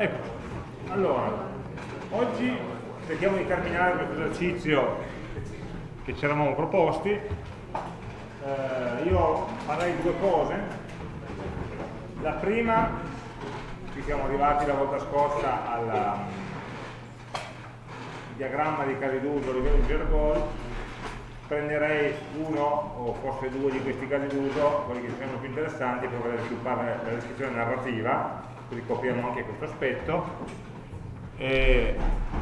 Ecco, allora, oggi cerchiamo di terminare questo esercizio che ci eravamo proposti. Eh, io farei due cose. La prima, ci siamo arrivati la volta scorsa al diagramma di casi d'uso a livello di Gergol, prenderei uno o forse due di questi casi d'uso, quelli che sembrano più interessanti per poter sviluppare la descrizione narrativa, così copriamo anche questo aspetto. E,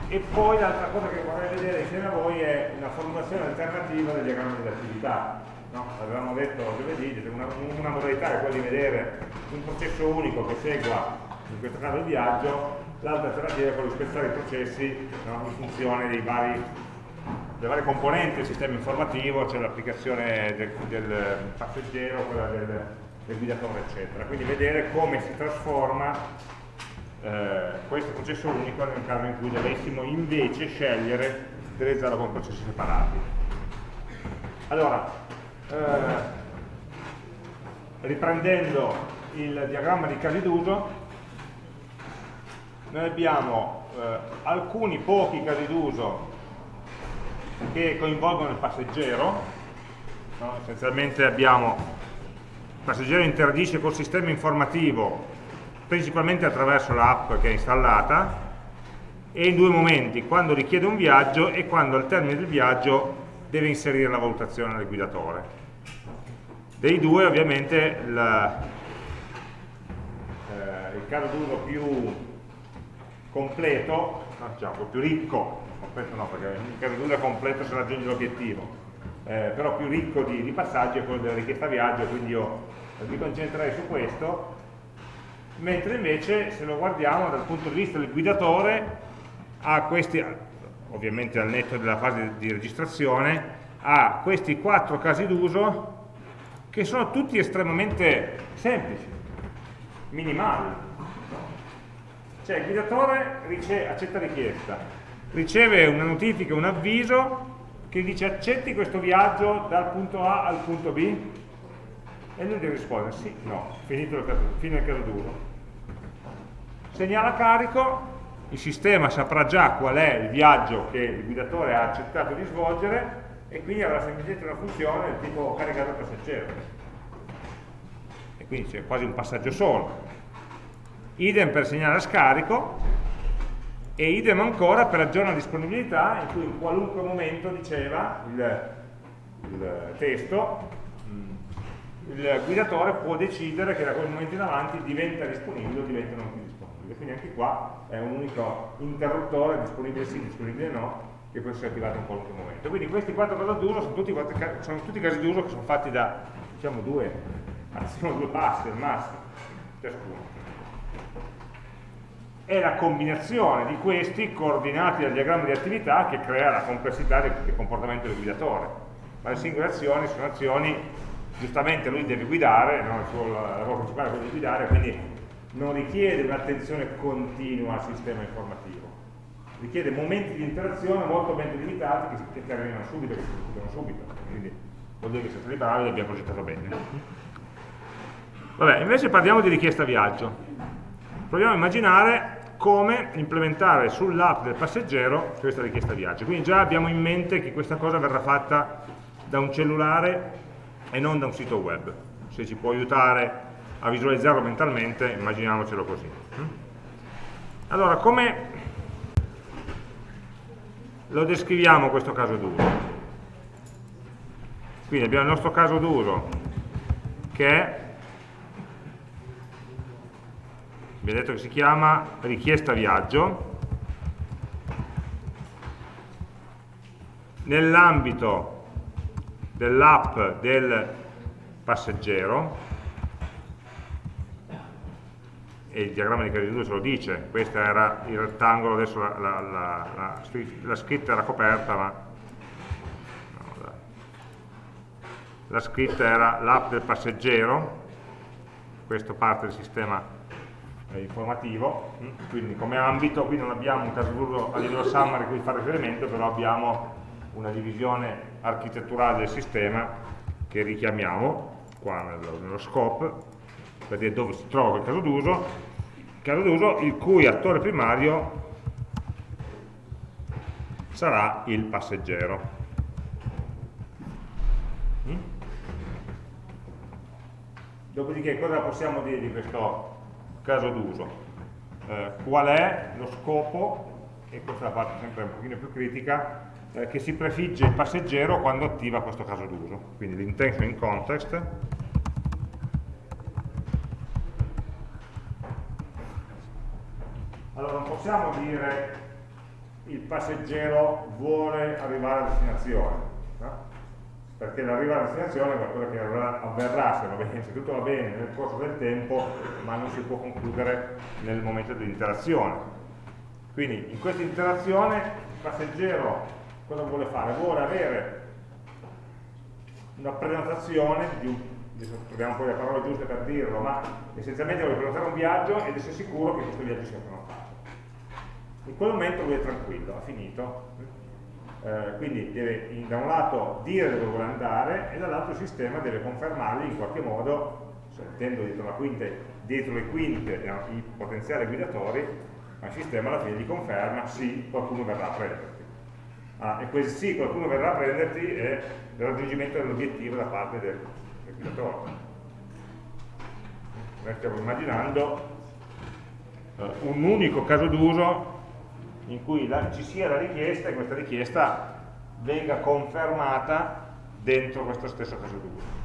e poi l'altra cosa che vorrei vedere insieme a voi è una formulazione alternativa del diagramma dell'attività. No? Avevamo detto giovedì, una, una modalità è quella di vedere un processo unico che segua, in questo caso il viaggio, l'altra alternativa è quella di spezzare i processi no? in funzione dei vari le varie componenti del sistema informativo, c'è l'applicazione del, del, passeggero, quella del, del, guidatore, eccetera. Quindi vedere come si trasforma eh, questo processo unico nel caso in cui dovessimo invece scegliere di realizzarlo con processi separati. Allora, eh, riprendendo il diagramma di casi d'uso, noi abbiamo eh, alcuni pochi casi d'uso che coinvolgono il passeggero, no? essenzialmente abbiamo passeggero interagisce col sistema informativo principalmente attraverso l'app che è installata e in due momenti, quando richiede un viaggio e quando al termine del viaggio deve inserire la valutazione del guidatore. Dei due ovviamente la, eh, il caso d'uso più completo, no, diciamo, più ricco completo no, perché in caso d'uso è completo se raggiunge l'obiettivo, eh, però più ricco di, di, passaggi è quello della richiesta viaggio, quindi io mi concentrerei su questo, mentre invece se lo guardiamo dal punto di vista del guidatore, ha questi, ovviamente al netto della fase di registrazione, ha questi quattro casi d'uso che sono tutti estremamente semplici, minimali. Cioè il guidatore accetta richiesta, riceve una notifica, un avviso che dice accetti questo viaggio dal punto A al punto B e lui deve rispondere sì, no, finito il caso, fine il caso d'uso. Segnala carico, il sistema saprà già qual è il viaggio che il guidatore ha accettato di svolgere e quindi avrà semplicemente una funzione del tipo caricato passeggero. E quindi c'è quasi un passaggio solo. Idem per segnare scarico, e idem ancora per aggiornare la disponibilità in cui in qualunque momento diceva il, il testo il guidatore può decidere che da quel momento in avanti diventa disponibile o diventa non più disponibile. Quindi anche qua è un unico interruttore disponibile sì, disponibile no che può essere attivato in qualunque momento. Quindi questi quattro casi d'uso sono tutti, sono tutti casi d'uso che sono fatti da diciamo due massimo due passi al massimo ciascuno. È la combinazione di questi coordinati dal diagramma di attività che crea la complessità del comportamento del guidatore. Ma le singole azioni sono azioni, giustamente lui deve guidare, no? il suo lavoro principale è quello di guidare, quindi non richiede un'attenzione continua al sistema informativo, richiede momenti di interazione molto ben delimitati che, che terminano subito, che si concludono subito, quindi vuol dire che siete stati bravi e l'abbiamo progettato bene. Vabbè, invece parliamo di richiesta viaggio. Proviamo a immaginare come implementare sull'app del passeggero questa richiesta viaggio. Quindi già abbiamo in mente che questa cosa verrà fatta da un cellulare e non da un sito web. Se ci può aiutare a visualizzarlo mentalmente, immaginiamocelo così. Allora, come lo descriviamo questo caso d'uso? Quindi abbiamo il nostro caso d'uso che è abbiamo detto che si chiama richiesta viaggio nell'ambito dell'app del passeggero. E il diagramma di Cariduro ce lo dice. Questo era il rettangolo adesso la, la, la, la scritta era coperta ma la scritta era l'app del passeggero. Questo parte del sistema eh, informativo, mm, quindi come ambito qui non abbiamo un caso a livello summary a cui fare riferimento, però abbiamo una divisione architetturale del sistema che richiamiamo qua nello, nello scope per dire dove si trova il caso d'uso caso d'uso il cui attore primario sarà il passeggero. Mm? Dopodiché cosa possiamo dire di questo caso d'uso? Eh, qual è lo scopo, e questa è la parte sempre un pochino più critica, eh, che si prefigge il passeggero quando attiva questo caso d'uso. Quindi l'intention in context Allora non possiamo dire il passeggero vuole arrivare a destinazione, no? perché l'arrivo a destinazione è qualcosa che avverrà, se, va bene, se tutto va bene nel corso del tempo, ma non si può concludere nel momento dell'interazione. Quindi in questa interazione il passeggero cosa vuole fare? Vuole avere una prenotazione di un troviamo poi le parole giuste per dirlo, ma essenzialmente vuole prenotare un viaggio ed essere sicuro che questo viaggio sia prenotato in quel momento lui è tranquillo, ha finito. Eh, quindi deve da un lato dire dove vuole andare e dall'altro il sistema deve confermargli in qualche modo, mettendo dietro, quinte, dietro le quinte i potenziali guidatori, ma il sistema alla fine gli conferma sì, qualcuno verrà a prenderti. Ah, e quel sì, qualcuno verrà a prenderti è il raggiungimento dell'obiettivo da parte del, guidatore. Noi stiamo immaginando eh, un unico caso d'uso in cui la, ci sia la richiesta e questa richiesta venga confermata dentro questo stesso caso d'uso.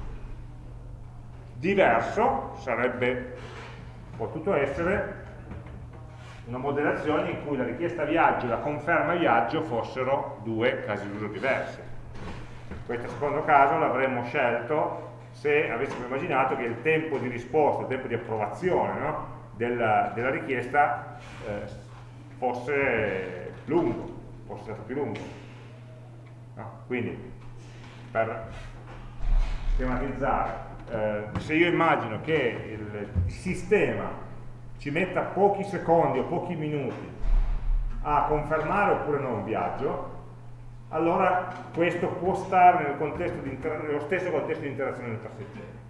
Diverso sarebbe potuto essere una modellazione in cui la richiesta viaggio e la conferma viaggio fossero due casi d'uso diversi. Questo secondo caso l'avremmo scelto se avessimo immaginato che il tempo di risposta, il tempo di approvazione no, della, della, richiesta eh, fosse lungo, fosse stato più lungo. No? Quindi, per schematizzare, eh, se io immagino che il sistema ci metta pochi secondi o pochi minuti a confermare oppure no un viaggio, allora questo può stare nel nello stesso contesto di interazione del passeggero.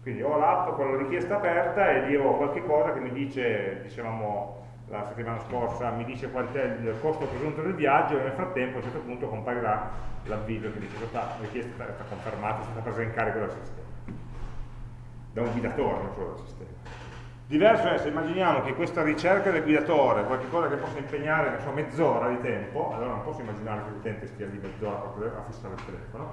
Quindi ho l'app con la richiesta aperta e lì ho qualche cosa che mi dice, dicevamo, la settimana scorsa mi dice qual è il costo presunto del viaggio e nel frattempo a un certo punto comparirà l'avviso che dice questa richiesta è stata confermata, è stata presa in carico dal sistema da un guidatore, non solo dal sistema diverso è se immaginiamo che questa ricerca del guidatore qualcosa che possa impegnare so, mezz'ora di tempo allora non posso immaginare che l'utente stia lì mezz'ora a fissare il telefono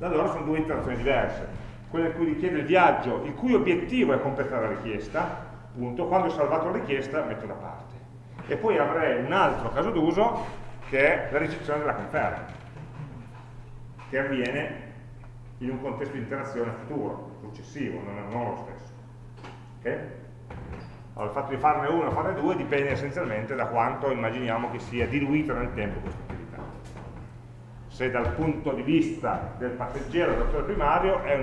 allora sono due interazioni diverse quella in cui richiede il viaggio il cui obiettivo è completare la richiesta punto, quando ho salvato la richiesta metto da parte. E poi avrei un altro caso d'uso che è la ricezione della conferma, che avviene in un contesto di interazione futuro, successivo, non, non lo stesso. Okay? Allora, il fatto di farne uno o farne due dipende essenzialmente da quanto immaginiamo che sia diluito nel tempo questa attività. Se dal punto di vista del passeggero, del dottore primario, è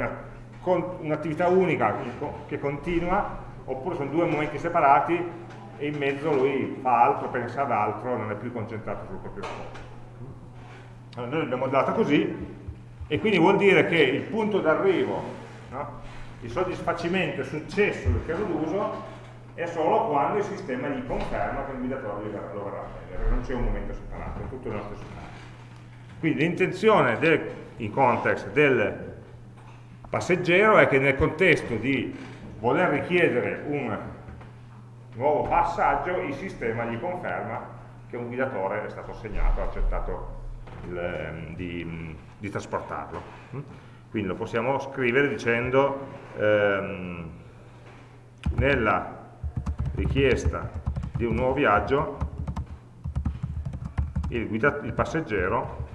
un'attività un unica che continua, oppure sono due momenti separati e in mezzo lui fa altro, pensa ad altro, non è più concentrato sul proprio scopo. Allora, noi l'abbiamo data così e quindi vuol dire che il punto d'arrivo, no? il soddisfacimento, il successo del caso d'uso è solo quando il sistema gli conferma che il guidatore lo verrà a prendere, non c'è un momento separato, è tutto nello stesso caso. Quindi l'intenzione in context del passeggero è che nel contesto di voler richiedere un nuovo passaggio, il sistema gli conferma che un guidatore è stato assegnato, ha accettato il, ehm, di, di, trasportarlo. Quindi lo possiamo scrivere dicendo ehm, nella richiesta di un nuovo viaggio il, guida, il passeggero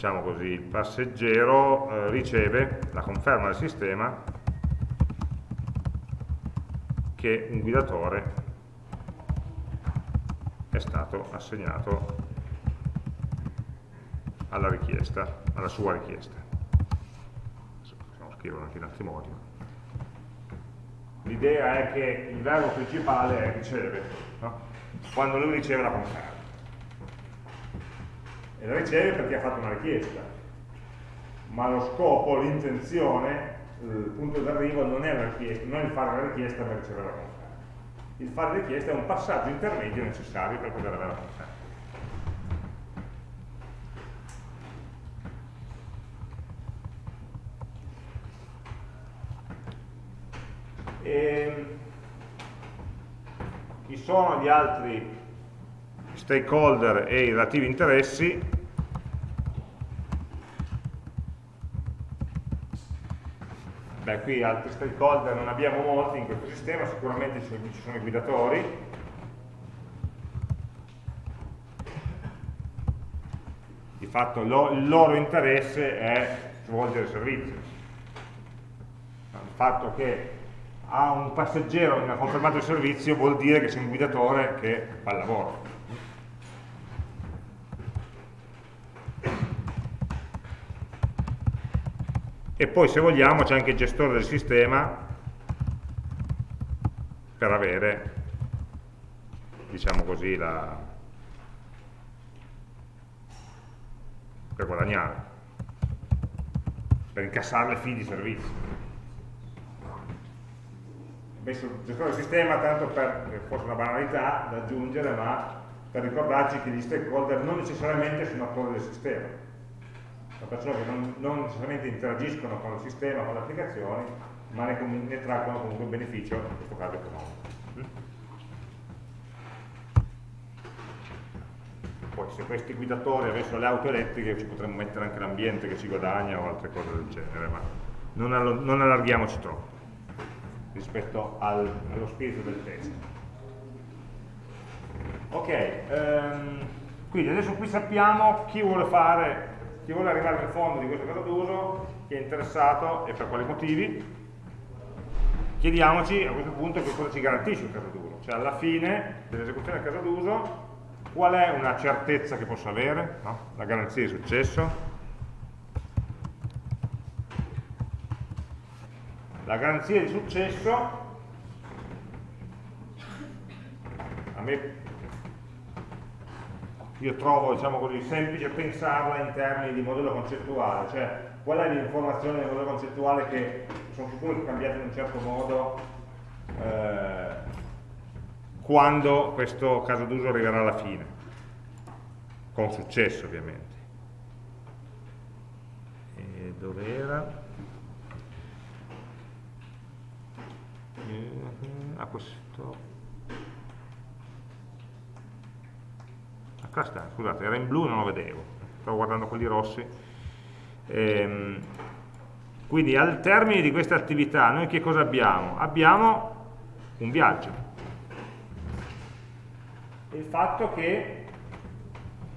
diciamo così, il passeggero eh, riceve la conferma del sistema che un guidatore è stato assegnato alla richiesta, alla sua richiesta. Scriverlo anche in altri modi. L'idea è che il verbo principale è riceve, no? quando lui riceve la conferma e la riceve perché ha fatto una richiesta ma lo scopo, l'intenzione il punto d'arrivo non, non, è il fare la richiesta per ricevere la conferma. Il fare richiesta è un passaggio intermedio necessario per poter avere la conferma. E ehm, ci sono gli altri stakeholder e i relativi interessi Beh, qui altri stakeholder non abbiamo molti in questo sistema, sicuramente ci sono i guidatori. Di fatto lo, il loro interesse è svolgere il servizio. Il fatto che a un passeggero non ha confermato il servizio vuol dire che c'è un guidatore che fa il lavoro. e poi se vogliamo c'è anche il gestore del sistema per avere diciamo così la per guadagnare per incassare le fee di servizio messo il gestore del sistema tanto per forse una banalità da aggiungere ma per ricordarci che gli stakeholder non necessariamente sono attori del sistema. Sono persone che non, non, necessariamente interagiscono con il sistema, con le applicazioni, ma ne, ne traggono comunque un beneficio, in questo caso economico. Poi se questi guidatori avessero le auto elettriche ci potremmo mettere anche l'ambiente che ci guadagna o altre cose del genere, ma non allarghiamoci troppo rispetto al, allo spirito del testo. Ok, um, quindi adesso qui sappiamo chi vuole fare chi vuole arrivare al fondo di questo caso d'uso, chi è interessato e per quali motivi, chiediamoci a questo punto che cosa ci garantisce il caso d'uso, cioè alla fine dell'esecuzione del caso d'uso qual è una certezza che posso avere, no? la garanzia di successo, la garanzia di successo a me io trovo diciamo così, semplice pensarla in termini di modello concettuale, cioè qual è l'informazione del modello concettuale che sono sicuro che cambiate in un certo modo eh, quando questo caso d'uso arriverà alla fine, con successo ovviamente. E dove era? A questo qua sta, scusate, era in blu e non lo vedevo, stavo guardando quelli rossi. Ehm, quindi al termine di questa attività noi che cosa abbiamo? Abbiamo un viaggio. Il fatto che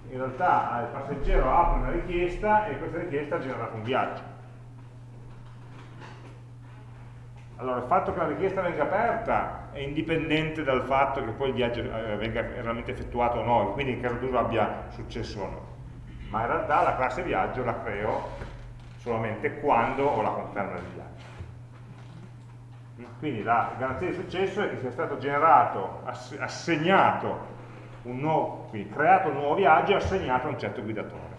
in realtà il passeggero apre una richiesta e questa richiesta ha generato un viaggio. Allora, il fatto che la richiesta venga aperta è indipendente dal fatto che poi il viaggio eh, venga realmente effettuato o no, quindi in caso d'uso abbia successo o no. Ma in realtà la classe viaggio la creo solamente quando ho la conferma del viaggio. Quindi la garanzia di successo è che sia stato generato, assegnato un nuovo, quindi creato un nuovo viaggio e assegnato a un certo guidatore.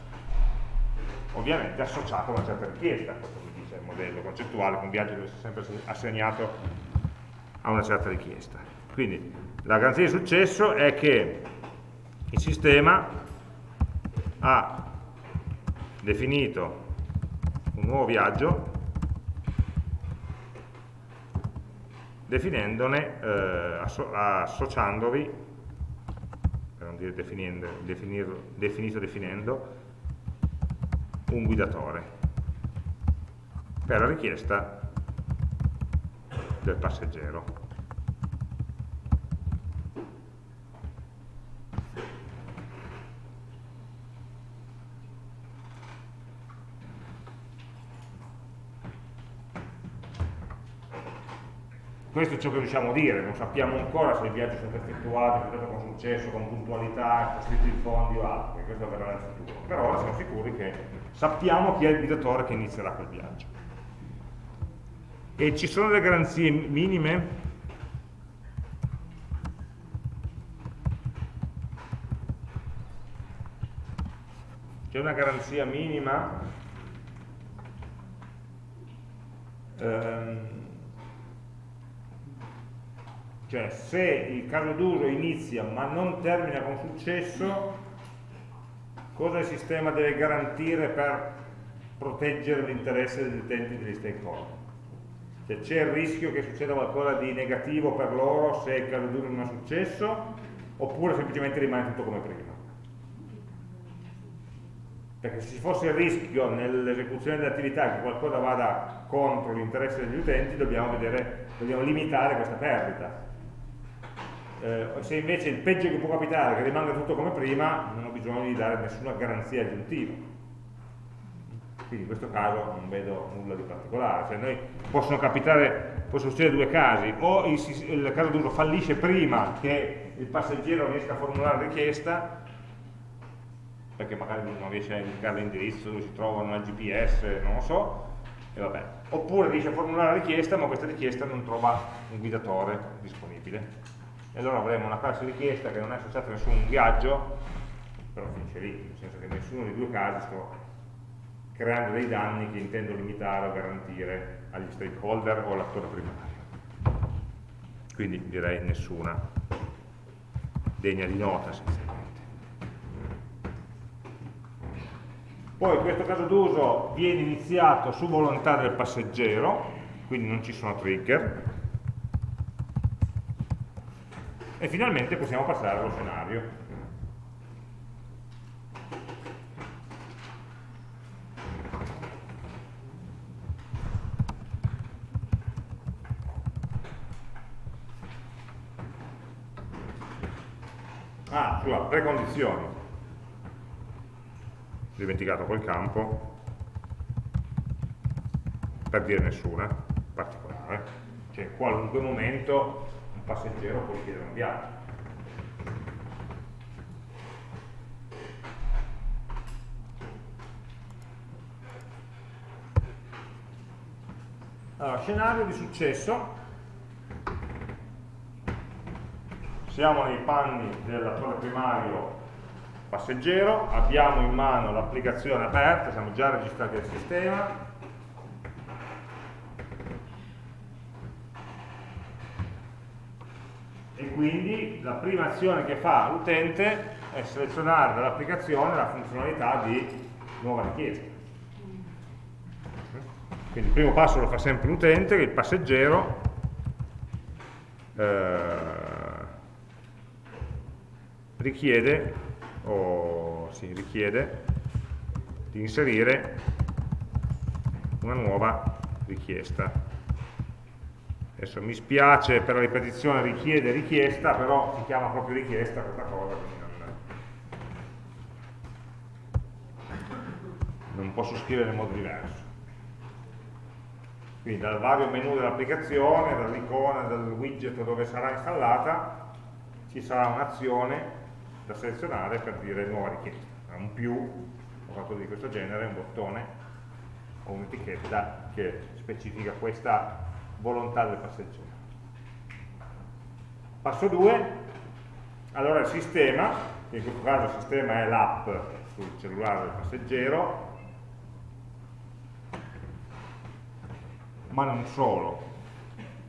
Ovviamente associato a una certa richiesta, questo modello concettuale con viaggio deve essere sempre assegnato a una certa richiesta. Quindi la garanzia di successo è che il sistema ha definito un nuovo viaggio definendone, eh, asso associandovi, per non dire definendo, definito definendo, un guidatore per la richiesta del passeggero. Questo è ciò che riusciamo a dire, non sappiamo ancora se il viaggio è stato effettuato, è stato con successo, con puntualità, costruito i fondi o altro, questo verrà nel futuro. Per ora siamo sicuri che sappiamo chi è il guidatore che inizierà quel viaggio. E ci sono delle garanzie minime? C'è una garanzia minima? Eh, ehm, cioè se il caso d'uso inizia ma non termina con successo, cosa il sistema deve garantire per proteggere l'interesse degli utenti e degli stakeholder? Cioè c'è il rischio che succeda qualcosa di negativo per loro se il caso d'uso non ha successo, oppure semplicemente rimane tutto come prima. Perché se ci fosse il rischio nell'esecuzione dell'attività che qualcosa vada contro l'interesse degli utenti, dobbiamo, vedere, dobbiamo limitare questa perdita. Eh, se invece il peggio che può capitare è che rimanga tutto come prima, non ho bisogno di dare nessuna garanzia aggiuntiva. Quindi in questo caso non vedo nulla di particolare. Cioè noi possono capitare, possono succedere due casi, o il, il caso d'uso fallisce prima che il passeggero riesca a formulare la richiesta, perché magari non riesce a indicare l'indirizzo dove si trovano una GPS, non lo so, e vabbè. Oppure riesce a formulare la richiesta, ma questa richiesta non trova un guidatore disponibile. E allora avremo una classe richiesta che non è associata a nessun viaggio, però finisce lì, nel senso che nessuno dei due casi sto creando dei danni che intendo limitare o garantire agli stakeholder o all'attore primario. Quindi direi nessuna degna di nota essenzialmente. Poi questo caso d'uso viene iniziato su volontà del passeggero, quindi non ci sono trigger, e finalmente possiamo passare allo scenario. Ah, sulla precondizioni. Ho dimenticato quel campo, per dire nessuna particolare. Cioè in qualunque momento un passeggero può chiedere un viaggio. Allora, scenario di successo siamo nei panni dell'attore primario passeggero, abbiamo in mano l'applicazione aperta, siamo già registrati al sistema, e quindi la prima azione che fa l'utente è selezionare dall'applicazione la funzionalità di nuova richiesta. Quindi il primo passo lo fa sempre l'utente, il passeggero, eh, richiede, o si richiede di inserire una nuova richiesta. Adesso mi spiace per la ripetizione richiede richiesta, però si chiama proprio richiesta questa cosa, quindi non posso scrivere in modo diverso. Quindi dal vario menu dell'applicazione, dall'icona, dal widget dove sarà installata, ci sarà un'azione da selezionare per dire nuova richiesta. Un più, o qualcosa di questo genere, un bottone o un'etichetta che specifica questa volontà del passeggero. Passo 2, allora il sistema, che in questo caso il sistema è l'app sul cellulare del passeggero, ma non solo.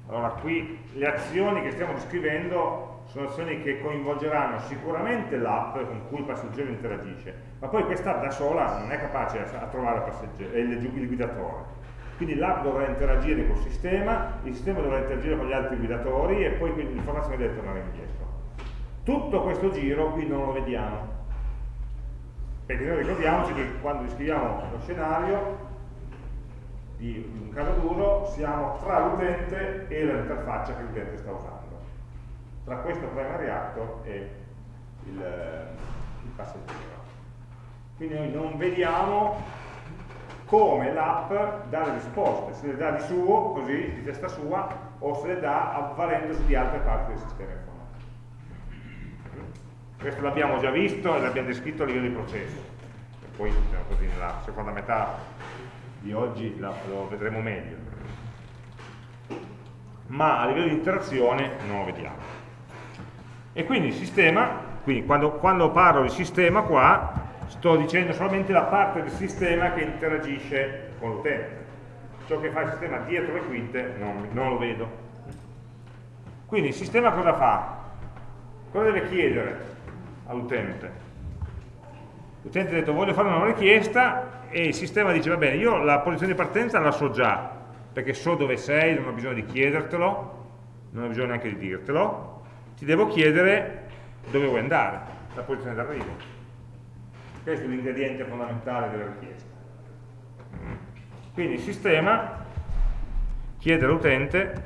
Allora qui le azioni che stiamo descrivendo sono azioni che coinvolgeranno sicuramente l'app con cui il passeggero interagisce, ma poi quest'app da sola non è capace a, trovare il, il guidatore. Quindi l'app dovrà interagire col sistema, il sistema dovrà interagire con gli altri guidatori e poi l'informazione deve tornare indietro. Tutto questo giro qui non lo vediamo, perché noi ricordiamoci che quando descriviamo lo scenario di un caso d'uso siamo tra l'utente e l'interfaccia che l'utente sta usando tra questo primary actor e il, il passeggero. Quindi noi non vediamo come l'app dà le risposte, se le dà di suo, così, di testa sua, o se le dà avvalendosi di altre parti del sistema informatico. Questo l'abbiamo già visto e l'abbiamo descritto a livello di processo. E poi diciamo così, nella seconda metà di oggi lo vedremo meglio. Ma a livello di interazione non lo vediamo. E quindi il sistema, quindi quando, quando parlo di sistema qua, sto dicendo solamente la parte del sistema che interagisce con l'utente. ciò che fa il sistema dietro le quinte non, non lo vedo. Quindi il sistema cosa fa? Cosa deve chiedere all'utente? L'utente ha detto voglio fare una richiesta e il sistema dice va bene, io la posizione di partenza la so già, perché so dove sei, non ho bisogno di chiedertelo, non ho bisogno neanche di dirtelo, ti devo chiedere dove vuoi andare, la posizione d'arrivo. Questo è l'ingrediente fondamentale della richiesta. Quindi il sistema chiede all'utente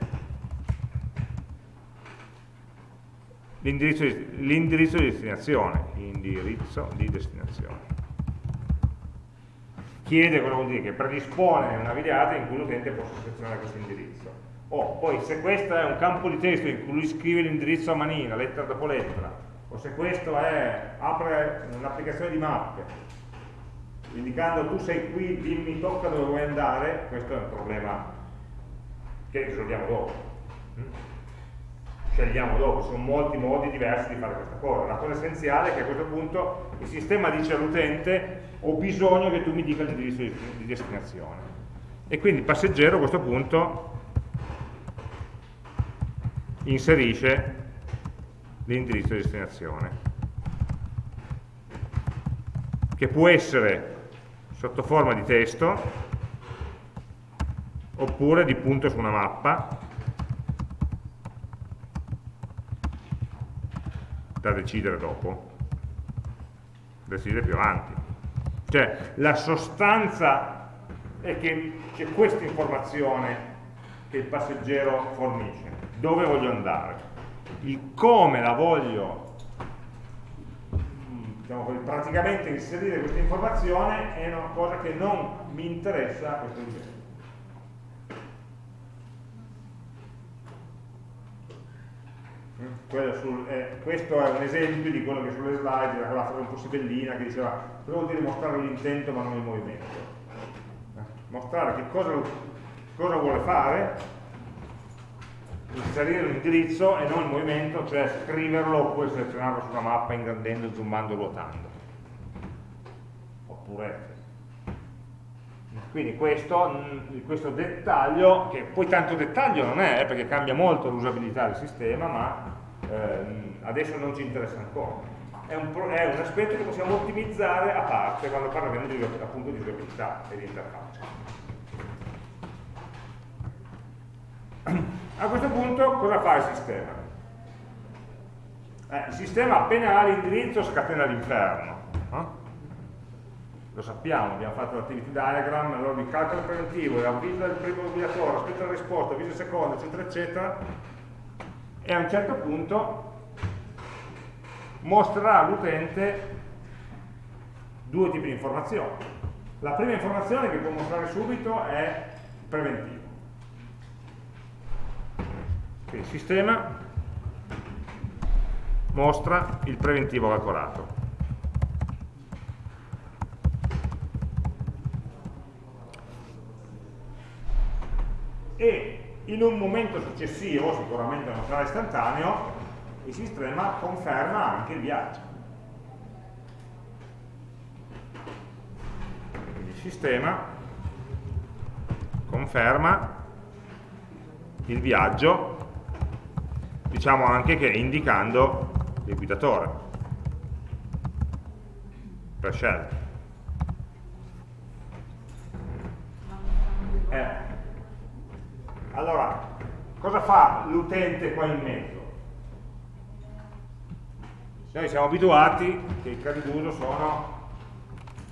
l'indirizzo di, destinazione, indirizzo di destinazione. Chiede cosa vuol dire? Che predispone una videata in cui l'utente possa selezionare questo indirizzo. O poi se questo è un campo di testo in cui lui scrive l'indirizzo a manina, lettera dopo lettera, o se questo è, apre un'applicazione di mappe, indicando tu sei qui, dimmi, tocca dove vuoi andare, questo è un problema che risolviamo dopo. Mm? Scegliamo dopo, sono molti modi diversi di fare questa cosa. La cosa essenziale è che a questo punto il sistema dice all'utente ho bisogno che tu mi dica l'indirizzo di, di destinazione. E quindi il passeggero a questo punto inserisce l'indirizzo di destinazione che può essere sotto forma di testo oppure di punto su una mappa da decidere dopo decidere più avanti. Cioè la sostanza è che c'è questa informazione che il passeggero fornisce dove voglio andare il come la voglio diciamo così, praticamente inserire questa informazione è una cosa che non mi interessa a questo livello. Mm, sul, eh, questo è un esempio di quello che sulle slide era quella frase un po' sibellina che diceva cosa vuol dire mostrare l'intento ma non il movimento eh, mostrare che cosa, cosa vuole fare inserire l'indirizzo e non il movimento, cioè scriverlo oppure selezionarlo su una mappa ingrandendo, zoomando, ruotando. Oppure quindi questo, mm, questo, dettaglio, che poi tanto dettaglio non è, eh, perché cambia molto l'usabilità del sistema, ma ehm, adesso non ci interessa ancora. È un, è un, aspetto che possiamo ottimizzare a parte quando parliamo di, appunto di usabilità e di interfaccia. A questo punto cosa fa il sistema? Eh, il sistema appena ha l'indirizzo scatena l'inferno. Eh? Lo sappiamo, abbiamo fatto l'attivity diagram, allora il calcolo preventivo, avvisa il primo guidatore, aspetta la risposta, avvisa il secondo, eccetera, eccetera, e a un certo punto mostrerà all'utente due tipi di informazioni. La prima informazione che può mostrare subito è preventivo quindi il sistema mostra il preventivo calcolato. E in un momento successivo, sicuramente non sarà istantaneo, il sistema conferma anche il viaggio. Il sistema conferma il viaggio diciamo anche che indicando il guidatore per scelta eh. allora cosa fa l'utente qua in mezzo? noi siamo abituati che i casi d'uso sono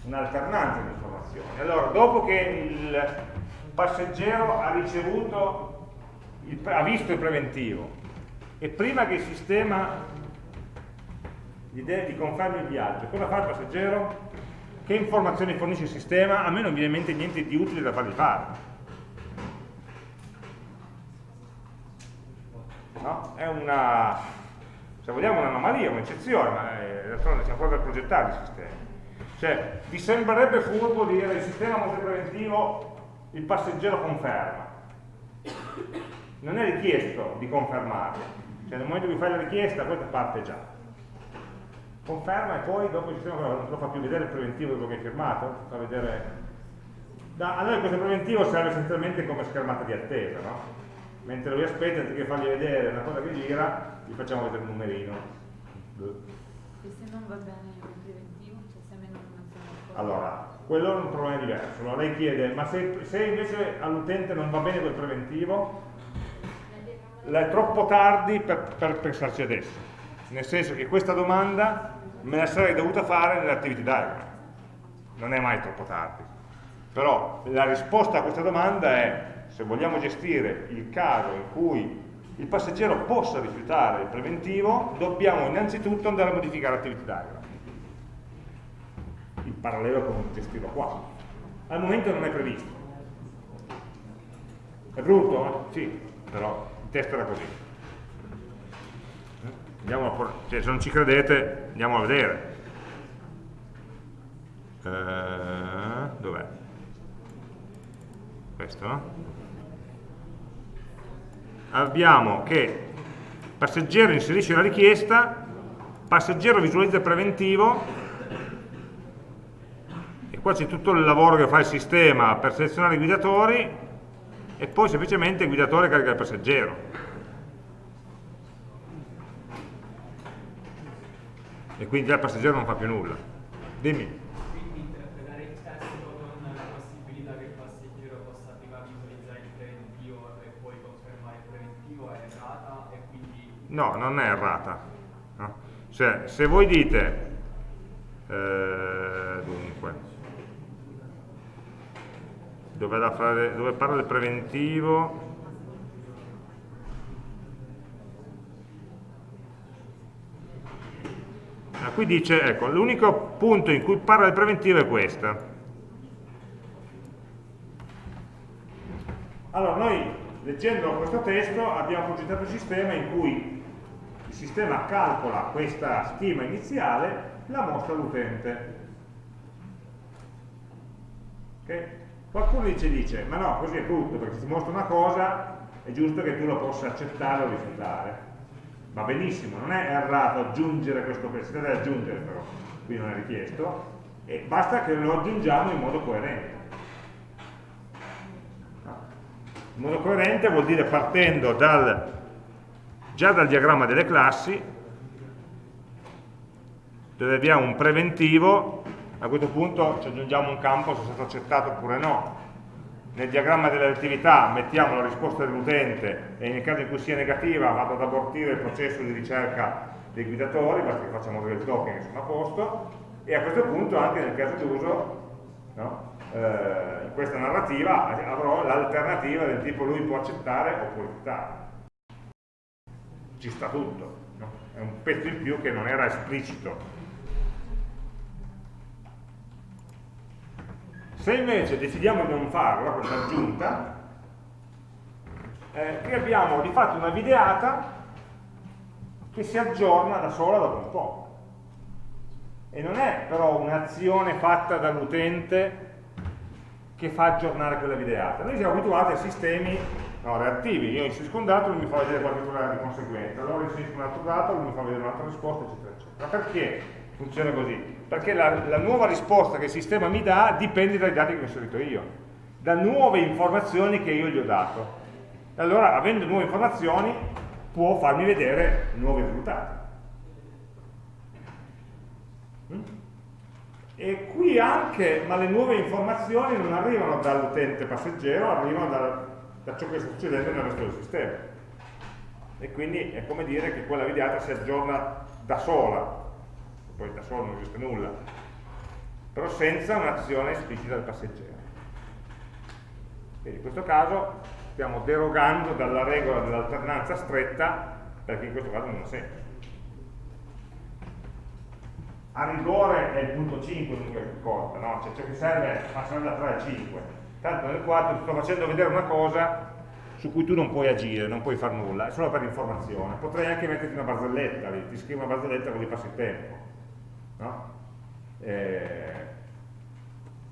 un'alternanza di informazioni allora dopo che il passeggero ha ricevuto il, ha visto il preventivo e prima che il sistema gli, gli confermi il viaggio, cosa fa il passeggero? Che informazioni fornisce il sistema? A me non viene in mente niente di utile da fargli fare. No? È una, se vogliamo, un'anomalia, un'eccezione, ma d'altronde siamo proprio a progettare il sistema. Cioè, vi sembrerebbe furbo dire il sistema molto preventivo, il passeggero conferma. Non è richiesto di confermarlo, cioè nel momento in cui fai la richiesta questa parte già conferma e poi dopo il sistema non lo fa più vedere il preventivo di quello che hai firmato fa vedere Da, a noi questo preventivo serve essenzialmente come schermata di attesa, no? Mentre lui aspetta, anziché fargli vedere una cosa che gira, gli facciamo vedere un numerino. E se non va bene il preventivo? Cioè se a me non funziona Allora, quello è un problema diverso. Allora lei chiede, ma se, se invece all'utente non va bene quel preventivo, è troppo tardi per, per pensarci adesso. Nel senso che questa domanda me la sarei dovuta fare nell'activity diagram. Non è mai troppo tardi. Però la risposta a questa domanda è se vogliamo gestire il caso in cui il passeggero possa rifiutare il preventivo, dobbiamo innanzitutto andare a modificare l'attivity diagram. In parallelo con gestirlo qua. Al momento non è previsto. È brutto? Eh? Sì, però il testo era così. Cioè, se non ci credete, andiamo a vedere. Eh, Dov'è? questo, abbiamo che passeggero inserisce la richiesta, passeggero visualizza preventivo, e qua c'è tutto il lavoro che fa il sistema per selezionare i guidatori, e poi semplicemente il guidatore carica il passeggero. E quindi il passeggero non fa più nulla. Dimmi. No, non è errata. No? Cioè, se voi dite, eh, dunque, dove, fare, dove parla del preventivo, ah, qui dice, ecco, l'unico punto in cui parla del preventivo è questo. Allora, noi leggendo questo testo abbiamo progettato un sistema in cui il sistema calcola questa stima iniziale, la mostra all'utente. Okay? Qualcuno dice, dice, ma no, così è brutto, perché ti mostra una cosa è giusto che tu la possa accettare o rifiutare. Va benissimo, non è errato aggiungere questo pezzo, si deve aggiungere però, qui non è richiesto, e basta che lo aggiungiamo in modo coerente. In modo coerente vuol dire partendo dal già dal diagramma delle classi dove abbiamo un preventivo a questo punto ci aggiungiamo un campo se è stato accettato oppure no nel diagramma delle attività mettiamo la risposta dell'utente e nel caso in cui sia negativa vado ad abortire il processo di ricerca dei guidatori basta che facciamo del token e sono a posto e a questo punto anche nel caso d'uso no, eh, in questa narrativa avrò l'alternativa del tipo lui può accettare o può rifiutare ci sta tutto, no? è un pezzo in più che non era esplicito. Se invece decidiamo di non farlo, questa aggiunta, eh, qui abbiamo di fatto una videata che si aggiorna da sola dopo un po'. E non è però un'azione fatta dall'utente che fa aggiornare quella videata. Noi siamo abituati a sistemi no, reattivi, io inserisco un dato, lui mi fa vedere qualcosa di conseguenza, allora inserisco un altro dato, lui mi fa vedere un'altra risposta, eccetera, eccetera. Perché funziona così? Perché la, la, nuova risposta che il sistema mi dà dipende dai dati che ho inserito io, da nuove informazioni che io gli ho dato. Allora, avendo nuove informazioni, può farmi vedere nuovi risultati. Mm? E qui anche, ma le nuove informazioni non arrivano dall'utente passeggero, arrivano dal, da ciò che sta succedendo nel resto del sistema. E quindi è come dire che quella videata si aggiorna da sola, poi da sola non esiste nulla, però senza un'azione esplicita del passeggero. Quindi in questo caso stiamo derogando dalla regola dell'alternanza stretta perché in questo caso non ha senso. A rigore è il punto 5 l'unica cosa, no? cioè ciò che serve passare da 3 a 5 tanto nel quadro ti sto facendo vedere una cosa su cui tu non puoi agire, non puoi fare nulla, è solo per informazione. Potrei anche metterti una barzelletta lì, ti scrivo una barzelletta così passi il tempo. No? Eh,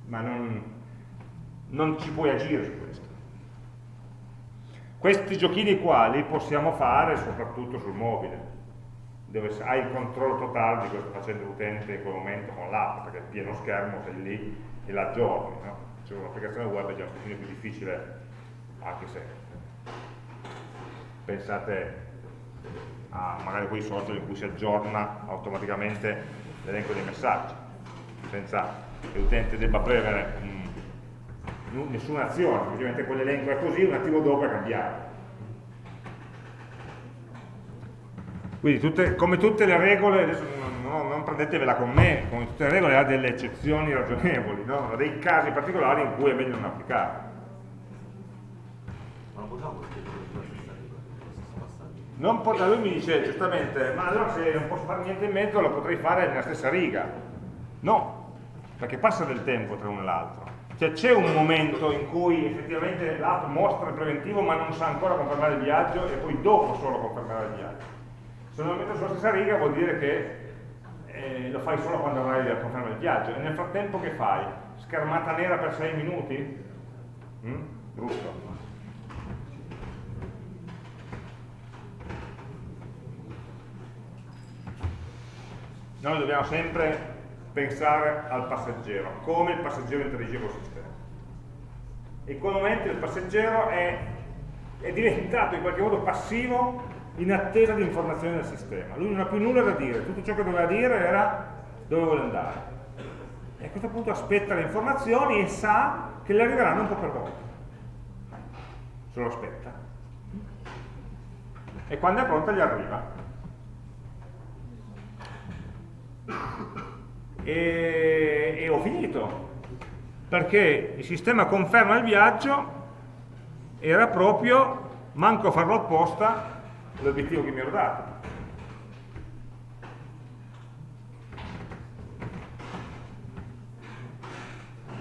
ma non, non ci puoi agire su questo. Questi giochini qua li possiamo fare soprattutto sul mobile, dove hai il controllo totale di che sta facendo l'utente in quel momento con l'app, perché è pieno schermo, sei lì e l'aggiorni. No? cioè un'applicazione web è già un pochino più difficile, anche se pensate a magari quei social in cui si aggiorna automaticamente l'elenco dei messaggi, senza che l'utente debba premere um, nessuna azione, semplicemente quell'elenco è così, un attimo dopo è cambiato. Quindi tutte, come tutte le regole, adesso non, non, prendetevela con me, come tutte le regole ha delle eccezioni ragionevoli, no? ha dei casi particolari in cui è meglio non applicare. Non pot lui mi dice giustamente, ma allora se non posso fare niente in mezzo lo potrei fare nella stessa riga. No, perché passa del tempo tra uno e l'altro. Cioè c'è un momento in cui effettivamente l'app mostra il preventivo ma non sa ancora confermare il viaggio e poi dopo solo confermare il viaggio. Se non lo metto sulla stessa riga vuol dire che eh, lo fai solo quando avrai la conferma del viaggio. E nel frattempo che fai? Schermata nera per 6 minuti? Mm? Brutto. Noi dobbiamo sempre pensare al passeggero, come il passeggero interagisce col sistema. E momento il passeggero è, è diventato in qualche modo passivo in attesa di informazioni del sistema. Lui non ha più nulla da dire, tutto ciò che doveva dire era dove vuole andare. E a questo punto aspetta le informazioni e sa che le arriveranno un po' per volta. Se lo aspetta. E quando è pronta gli arriva. E, e ho finito. Perché il sistema conferma il viaggio era proprio, manco a farlo apposta, l'obiettivo che mi ero dato.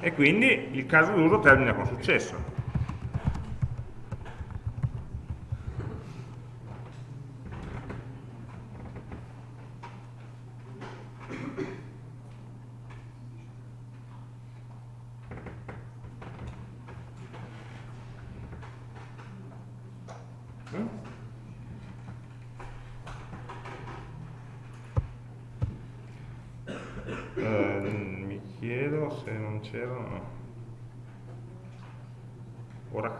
E quindi il caso d'uso termina con successo.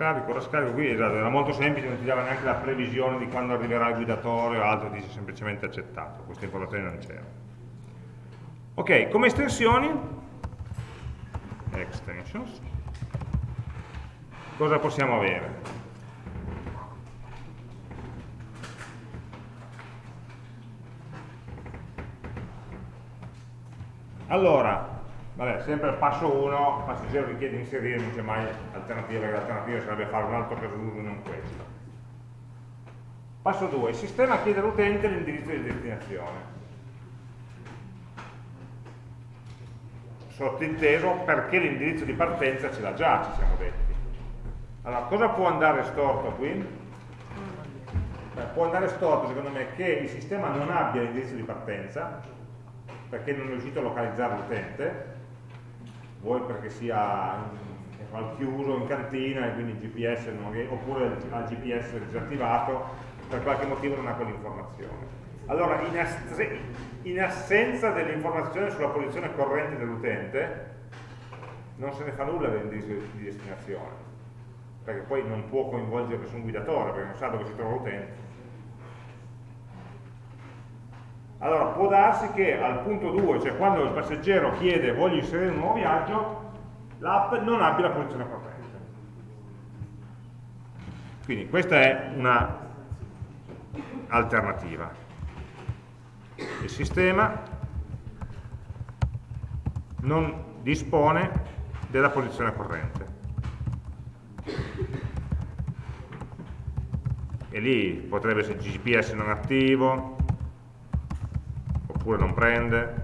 Scarico, ora scarico, qui esatto, era molto semplice, non ti dava neanche la previsione di quando arriverà il guidatore o altro, dice semplicemente accettato, queste informazioni non c'erano. Ok, come estensioni, extensions, cosa possiamo avere? Allora, Vabbè, sempre al passo 1, il passeggero richiede inserire, non c'è mai alternativa, perché l'alternativa sarebbe fare un altro caso d'uso non questo. Passo 2, il sistema chiede all'utente l'indirizzo di destinazione. Sottinteso perché l'indirizzo di partenza ce l'ha già, ci siamo detti. Allora, cosa può andare storto qui? Beh, può andare storto, secondo me, che il sistema non abbia l'indirizzo di partenza, perché non è riuscito a localizzare l'utente, vuoi perché sia al chiuso in cantina e quindi il GPS non, oppure il GPS disattivato, per qualche motivo non ha quell'informazione. Allora, in, in assenza dell'informazione sulla posizione corrente dell'utente, non se ne fa nulla dell'indirizzo di destinazione, perché poi non può coinvolgere nessun guidatore, perché non sa dove si trova l'utente. Allora, può darsi che al punto 2, cioè quando il passeggero chiede voglio inserire un nuovo viaggio, l'app non abbia la posizione corretta. Quindi questa è una alternativa. Il sistema non dispone della posizione corrente. E lì potrebbe essere GPS non attivo, oppure non prende,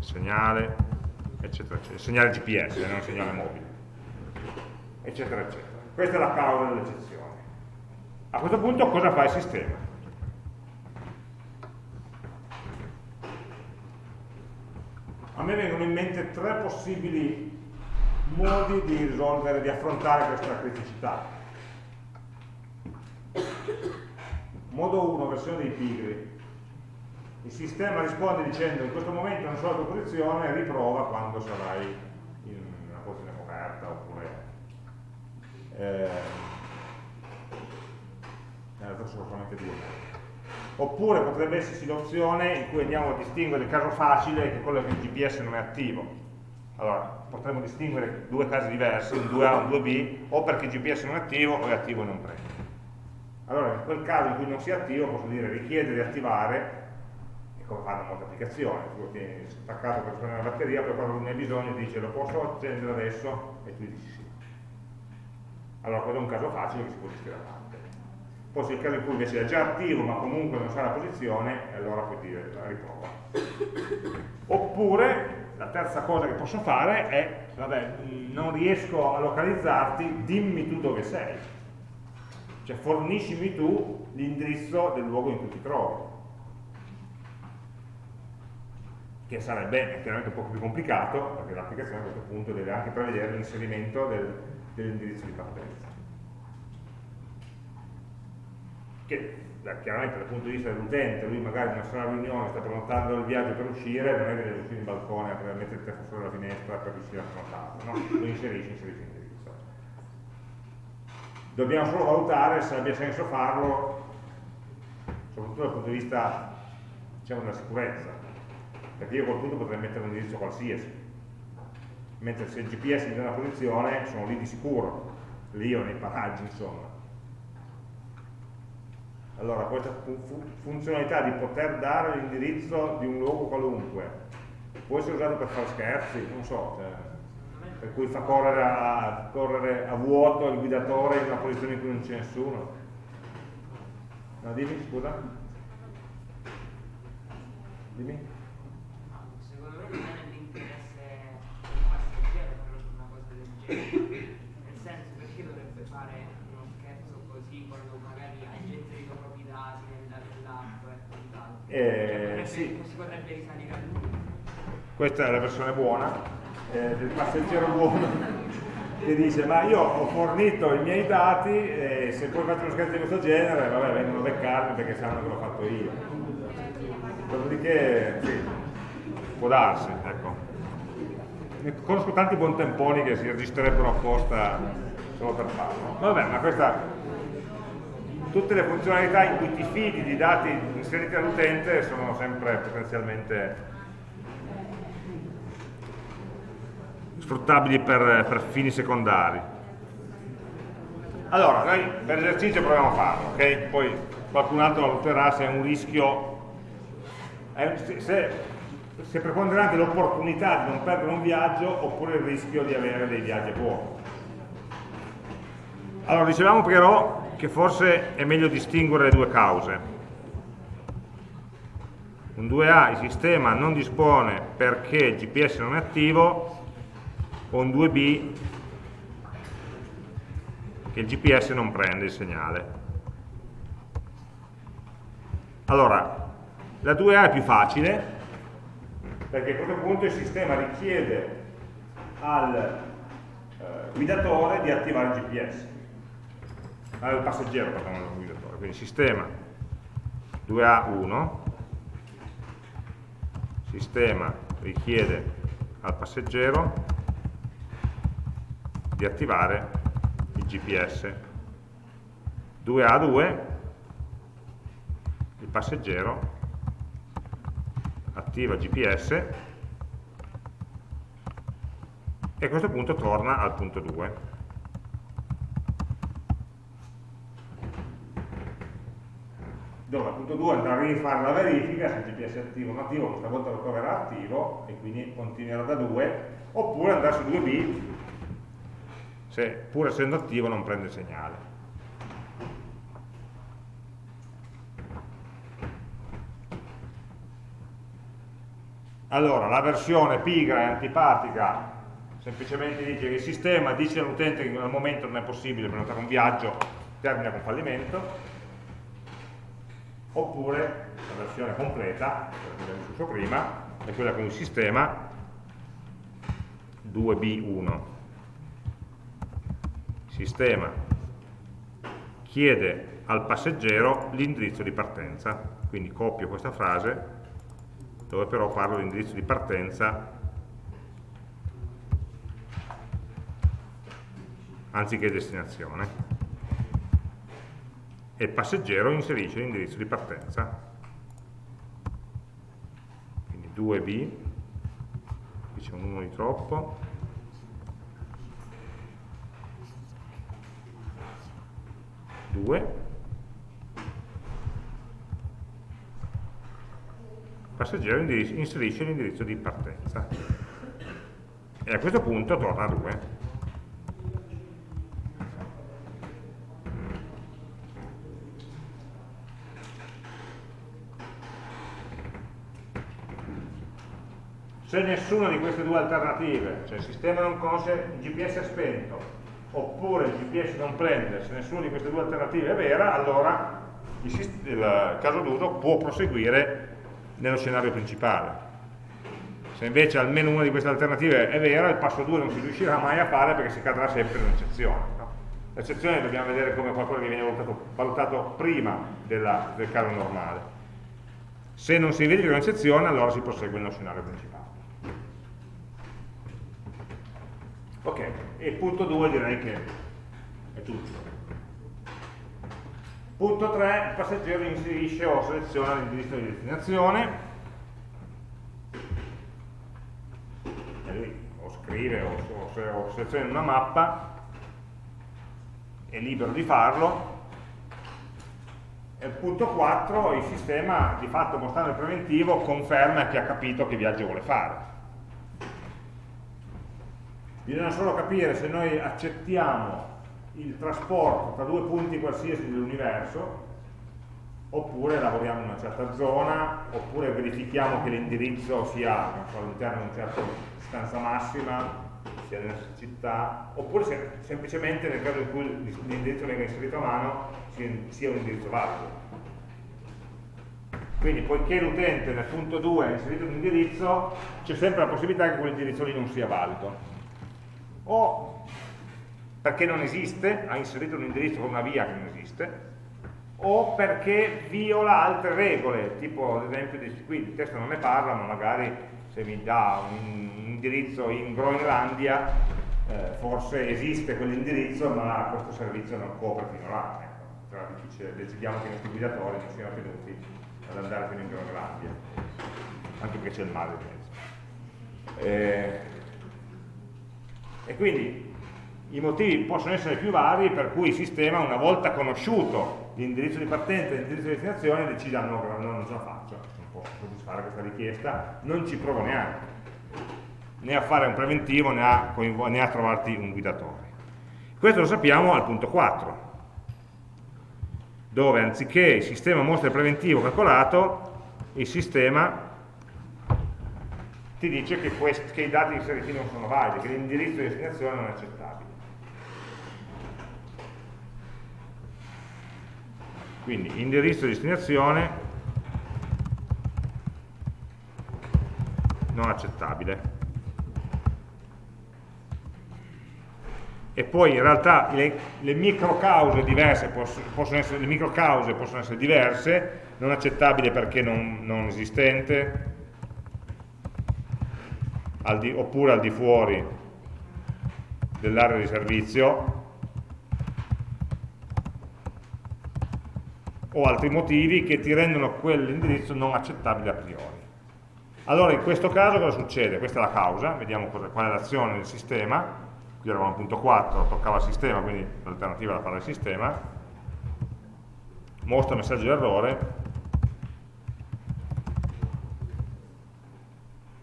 segnale, eccetera, eccetera. Segnale GPS, eh, non segnale mobile, eccetera, eccetera. Questa è la causa dell'eccezione. A questo punto cosa fa il sistema? A me vengono in mente tre possibili modi di risolvere, di affrontare questa criticità. Modo 1, versione dei pigri il sistema risponde dicendo in questo momento non so la tua posizione, riprova quando sarai aperta oppure eh, sono solamente due oppure potrebbe esserci l'opzione in cui andiamo a distinguere il caso facile che è quello che il GPS non è attivo. Allora potremmo distinguere due casi diversi, un 2A e un 2B o perché il GPS non è attivo o è attivo e non prende. Allora in quel caso in cui non sia attivo posso dire richiede di attivare come fanno molte applicazioni tu tieni staccato per prendere la batteria poi quando ne hai bisogno dice lo posso accendere adesso? E tu dici sì. Allora quello è un caso facile che si può gestire a parte. Poi se il caso in cui invece è già attivo ma comunque non sa la posizione allora puoi dire la riprova. Oppure la terza cosa che posso fare è vabbè, non riesco a localizzarti dimmi tu dove sei. Cioè forniscimi tu l'indirizzo del luogo in cui ti trovi che sarebbe chiaramente un po' più complicato perché l'applicazione a questo punto deve anche prevedere l'inserimento del, dell'indirizzo di partenza che chiaramente dal punto di vista dell'utente, lui magari in una sola riunione sta prenotando il viaggio per uscire, non è che deve uscire in balcone a mettere il fuori dalla finestra per riuscire a prenotarlo, no? Lo inserisce, inserisce l'indirizzo. Dobbiamo solo valutare se abbia senso farlo, soprattutto dal punto di vista diciamo, della sicurezza, perché io a quel punto potrei mettere un indirizzo qualsiasi, mentre se il GPS mi dà una posizione sono lì di sicuro, lì o nei paraggi insomma allora, questa funzionalità di poter dare l'indirizzo di un luogo qualunque può essere usato per fare scherzi, non so, cioè, per cui fa correre a, correre a, vuoto il guidatore in una posizione in cui non c'è nessuno. No, dimmi, scusa. Dimmi. Secondo me non è nell'interesse del passeggero fare una cosa del genere. Nel senso, perché dovrebbe fare uno scherzo così quando magari hai inserito proprio i dati nell'app e quant'altro? Eh, sì. Si potrebbe risalire a lui. Questa è la versione buona eh, del passeggero buono che dice ma io ho fornito i miei dati e se poi faccio uno scherzo di questo genere vabbè vengono a beccarmi perché sanno che l'ho fatto io dopodiché sì, può darsi ecco. Conosco tanti buontemponi che si registrerebbero apposta solo per farlo vabbè ma questa tutte le funzionalità in cui ti fidi di dati inseriti all'utente sono sempre potenzialmente sfruttabili per, per, fini secondari. Allora, noi per esercizio proviamo a farlo, ok? Poi qualcun altro valuterà se è un rischio, è, se, se preponderante l'opportunità di non perdere un viaggio oppure il rischio di avere dei viaggi buoni. Allora, dicevamo però che forse è meglio distinguere le due cause. Un 2A il sistema non dispone perché il GPS non è attivo, o un 2B che il GPS non prende il segnale. Allora, la 2A è più facile, perché a questo punto il sistema richiede al eh, guidatore di attivare il GPS al passeggero perdone, al guidatore, quindi sistema 2A1 sistema richiede al passeggero di attivare il GPS 2A2 il passeggero attiva GPS e a questo punto torna al punto 2 dove punto 2 andrà a rifare la verifica se il GPS è attivo o non attivo, questa volta lo troverà attivo e quindi continuerà da 2, oppure andrà su 2B se pur essendo attivo non prende segnale. Allora, la versione pigra e antipatica semplicemente dice che il sistema dice all'utente che al momento non è possibile prenotare un viaggio, termina con fallimento, oppure la versione completa, che abbiamo discusso prima, è quella con il sistema 2B1. Sistema chiede al passeggero l'indirizzo di partenza, quindi copio questa frase dove però parlo di indirizzo di partenza anziché destinazione. E il passeggero inserisce l'indirizzo di partenza. Quindi 2B, qui c'è un 1 di troppo, 2 passeggero inserisce l'indirizzo di partenza. E a questo punto torna a 2 se nessuna di queste due alternative, cioè il sistema non conosce, il GPS è spento, oppure il GPS non prende, se nessuna di queste due alternative è vera, allora il, il caso d'uso può proseguire nello scenario principale. Se invece almeno una di queste alternative è vera, il passo 2 non si riuscirà mai a fare perché si cadrà sempre in un'eccezione. No? L'eccezione dobbiamo vedere come qualcosa che viene valutato, valutato prima della, del caso normale. Se non si verifica un'eccezione, allora si prosegue nello scenario principale. Ok, e punto 2 direi che è tutto. Punto 3, il passeggero inserisce o seleziona l'indirizzo di destinazione o scrive o, o, o seleziona una mappa, è libero di farlo. E punto 4, il sistema di fatto mostrando il preventivo conferma che ha capito che viaggio vuole fare bisogna solo capire se noi accettiamo il trasporto tra due punti qualsiasi dell'universo oppure lavoriamo in una certa zona oppure verifichiamo che l'indirizzo sia all'interno di una certa distanza massima sia nella città oppure se, semplicemente nel caso in cui l'indirizzo venga inserito a mano sia un indirizzo valido. Quindi poiché l'utente nel punto 2 ha inserito un indirizzo c'è sempre la possibilità che quell'indirizzo lì non sia valido. O perché non esiste, ha inserito un indirizzo con una via che non esiste, o perché viola altre regole, tipo ad esempio qui il testo non ne parla, ma magari se mi dà un indirizzo in Groenlandia, eh, forse esiste quell'indirizzo, ma questo servizio non copre fino là. Ecco. Però è difficile, decidiamo che i nostri guidatori non siano tenuti ad andare fino in Groenlandia, anche perché c'è il mare in mezzo. Eh, e quindi i motivi possono essere più vari per cui il sistema, una volta conosciuto l'indirizzo di partenza e l'indirizzo di destinazione, decide ah, no, no, non ce la faccio, non posso soddisfare questa richiesta, non ci provo neanche né a fare un preventivo né a, né a trovarti un guidatore. Questo lo sappiamo al punto 4, dove anziché il sistema mostra il preventivo calcolato, il sistema ti dice che, che i dati inseriti non sono validi, che l'indirizzo di destinazione non è accettabile. Quindi indirizzo di destinazione non accettabile. E poi in realtà le, le microcause diverse possono essere, le microcause possono essere diverse, non accettabile perché non, non esistente, al di, oppure al di fuori dell'area di servizio o altri motivi che ti rendono quell'indirizzo non accettabile a priori. Allora in questo caso cosa succede? Questa è la causa, vediamo cosa, qual è l'azione del sistema, qui eravamo al punto 4, toccava il sistema, quindi l'alternativa era fare il sistema, mostra messaggio d'errore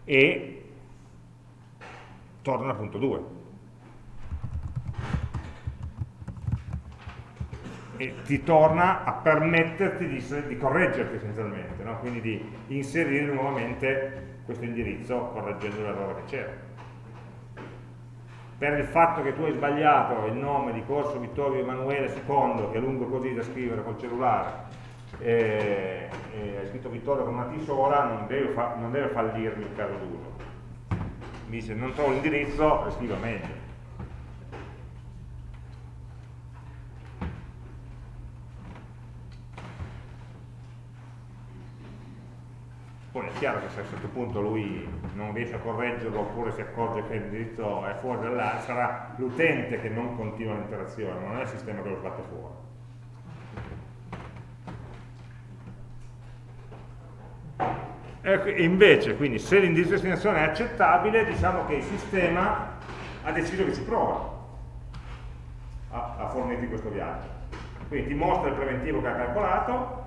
e torna al punto 2. E ti torna a permetterti di, di correggerti essenzialmente, no? quindi di inserire nuovamente questo indirizzo correggendo l'errore che c'era. Per il fatto che tu hai sbagliato il nome di Corso Vittorio Emanuele II, che è lungo così da scrivere col cellulare, e, e hai scritto Vittorio con una T sola, non deve, fa, non deve fallirmi il caso d'uso mi dice non trovo l'indirizzo, scrivo meglio. Chiaro che se a un certo punto lui non riesce a correggerlo oppure si accorge che l'indirizzo è fuori dall'area, sarà l'utente che non continua l'interazione, non è il sistema che lo sbatte fuori. E invece, quindi, se l'indirizzo di destinazione è accettabile, diciamo che il sistema ha deciso che ci prova a, a fornirti questo viaggio. Quindi ti mostra il preventivo che ha calcolato,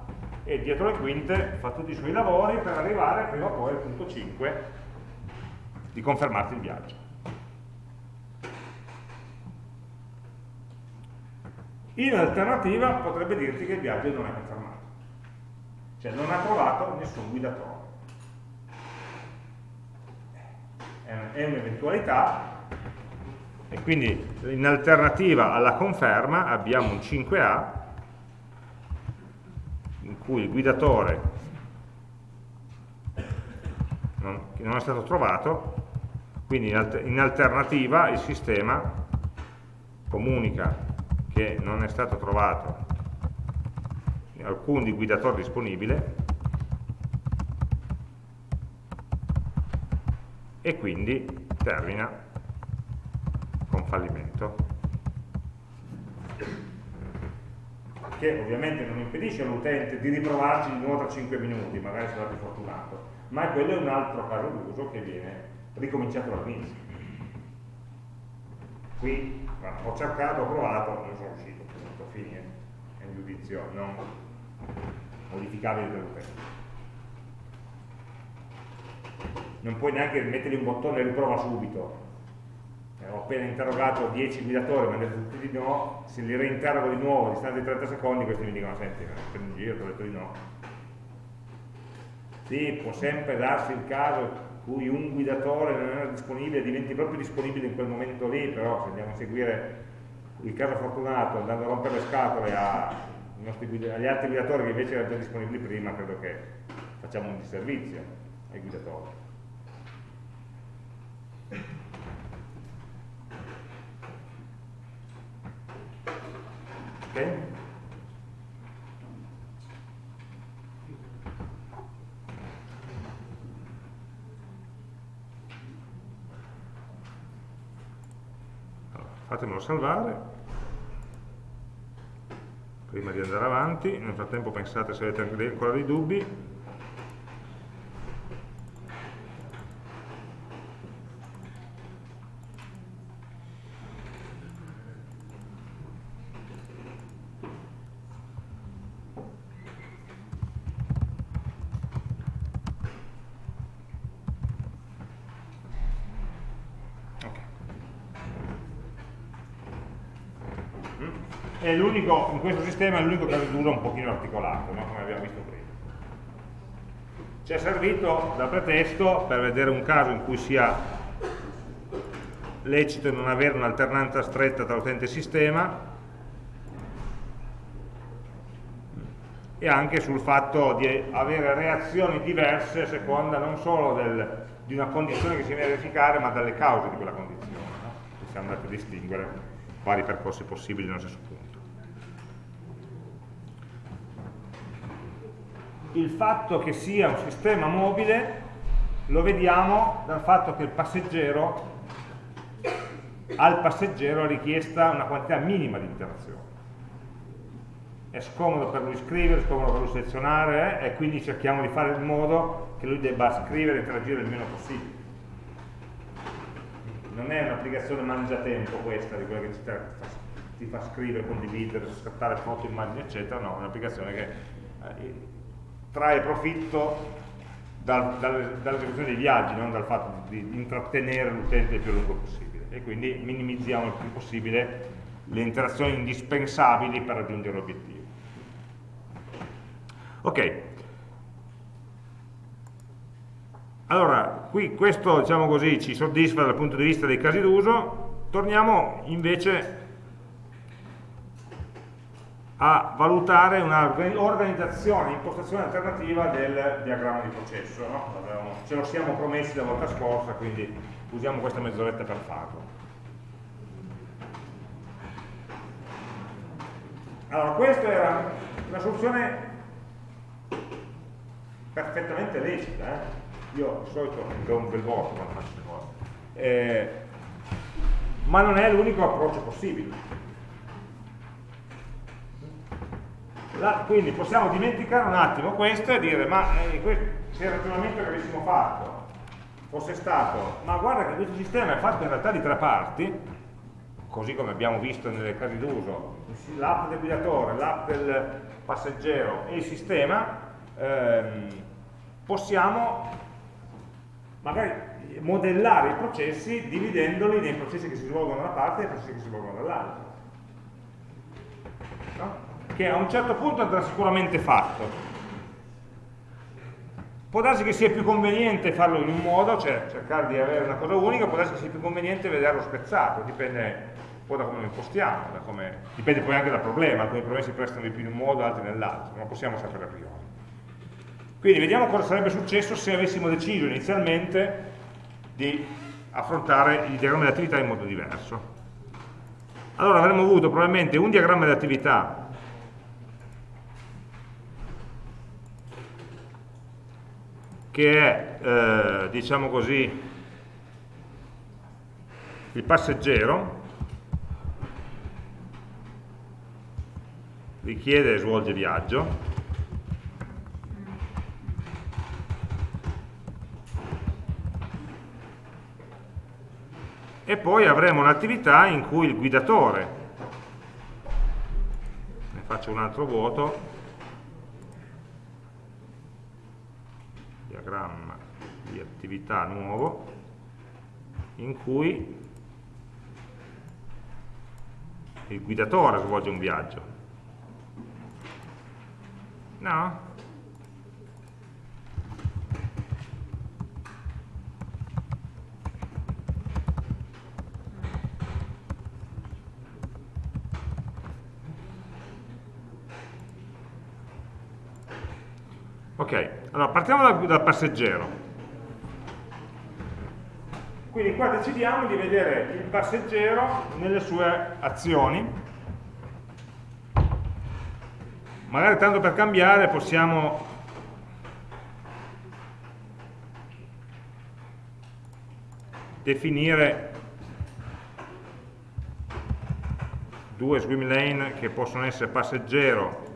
e dietro le quinte fa tutti i suoi lavori per arrivare prima o poi al punto 5 di confermarti il viaggio. In alternativa potrebbe dirti che il viaggio non è confermato, cioè non ha trovato nessun guidatore. È un'eventualità e quindi in alternativa alla conferma abbiamo un 5A cui il guidatore non, non è stato trovato, quindi in, alter, in alternativa il sistema comunica che non è stato trovato alcun guidatore disponibile e quindi termina con fallimento. Che ovviamente non impedisce all'utente di riprovarci di nuovo tra 5 minuti, magari sarà più fortunato, ma quello è un altro caso d'uso che viene ricominciato dall'inizio. Qui ho cercato, ho provato, non sono riuscito, punto, fine, è un giudizio non modificabile dall'utente. Non puoi neanche mettergli un bottone riprova subito, ho appena interrogato 10 guidatori, mi hanno detto tutti di no, se li reinterrogo di nuovo a distanza di 30 secondi, questi mi dicono, senti, prendi in giro, ti ho detto di no. Sì, può sempre darsi il caso in cui un guidatore non era disponibile, diventi proprio disponibile in quel momento lì, però se andiamo a seguire il caso fortunato, andando a rompere le scatole agli altri guidatori che invece erano già disponibili prima, credo che facciamo un disservizio ai guidatori. Ok? Allora, fatemelo salvare prima di andare avanti nel frattempo pensate se avete ancora dei dubbi è l'unico, in questo sistema è l'unico caso d'uso un pochino articolato, no? come abbiamo visto prima. Ci è servito da pretesto per vedere un caso in cui sia lecito non avere un'alternanza stretta tra utente e sistema e anche sul fatto di avere reazioni diverse a seconda non solo del, di una condizione che si viene a verificare ma dalle cause di quella condizione no? siamo andati a distinguere vari percorsi possibili nello stesso punto il fatto che sia un sistema mobile lo vediamo dal fatto che il passeggero al passeggero è richiesta una quantità minima di interazione è scomodo per lui scrivere, è scomodo per lui selezionare eh, e quindi cerchiamo di fare in modo che lui debba scrivere e interagire il meno possibile. Non è un'applicazione mangiatempo questa di quella che ti fa, ti fa scrivere, condividere, scattare foto, immagini eccetera no, è un'applicazione che eh, trae profitto dal, dall'esecuzione dei viaggi, non dal fatto di intrattenere l'utente il più lungo possibile. E quindi minimizziamo il più possibile le interazioni indispensabili per raggiungere l'obiettivo. Ok, allora qui questo diciamo così, ci soddisfa dal punto di vista dei casi d'uso, torniamo invece a valutare un'organizzazione, impostazione alternativa del diagramma di processo. No? Ce lo siamo promessi la volta scorsa, quindi usiamo questa mezz'oretta per farlo. Allora, questa era una soluzione perfettamente lecita. Eh? Io di solito do un bel voto quando faccio queste cose. Eh, ma non è l'unico approccio possibile. La, quindi possiamo dimenticare un attimo questo e dire, ma eh, se il ragionamento che avessimo fatto fosse stato, ma guarda che questo sistema è fatto in realtà di tre parti, così come abbiamo visto nelle casi d'uso, l'app del guidatore, l'app del passeggero e il sistema, ehm, possiamo magari modellare i processi dividendoli nei processi che si svolgono da una parte e nei processi che si svolgono dall'altra. No? Che a un certo punto andrà sicuramente fatto. Può darsi che sia più conveniente farlo in un modo, cioè cercare di avere una cosa unica, può darsi che sia più conveniente vederlo spezzato, dipende un po' da come lo impostiamo, come, dipende poi anche dal problema, alcuni problemi si prestano di più in un modo, altri nell'altro, non possiamo sapere a priori. Quindi vediamo cosa sarebbe successo se avessimo deciso inizialmente di affrontare il diagramma di attività in modo diverso. Allora avremmo avuto probabilmente un diagramma di attività che è, eh, diciamo così, il passeggero, richiede e svolge viaggio, e poi avremo un'attività in cui il guidatore, ne faccio un altro vuoto, diagramma di attività nuovo, in cui il guidatore svolge un viaggio. No? Ok, allora partiamo dal, dal passeggero. Quindi qua decidiamo di vedere il passeggero nelle sue azioni. Magari tanto per cambiare possiamo definire due swim lane che possono essere passeggero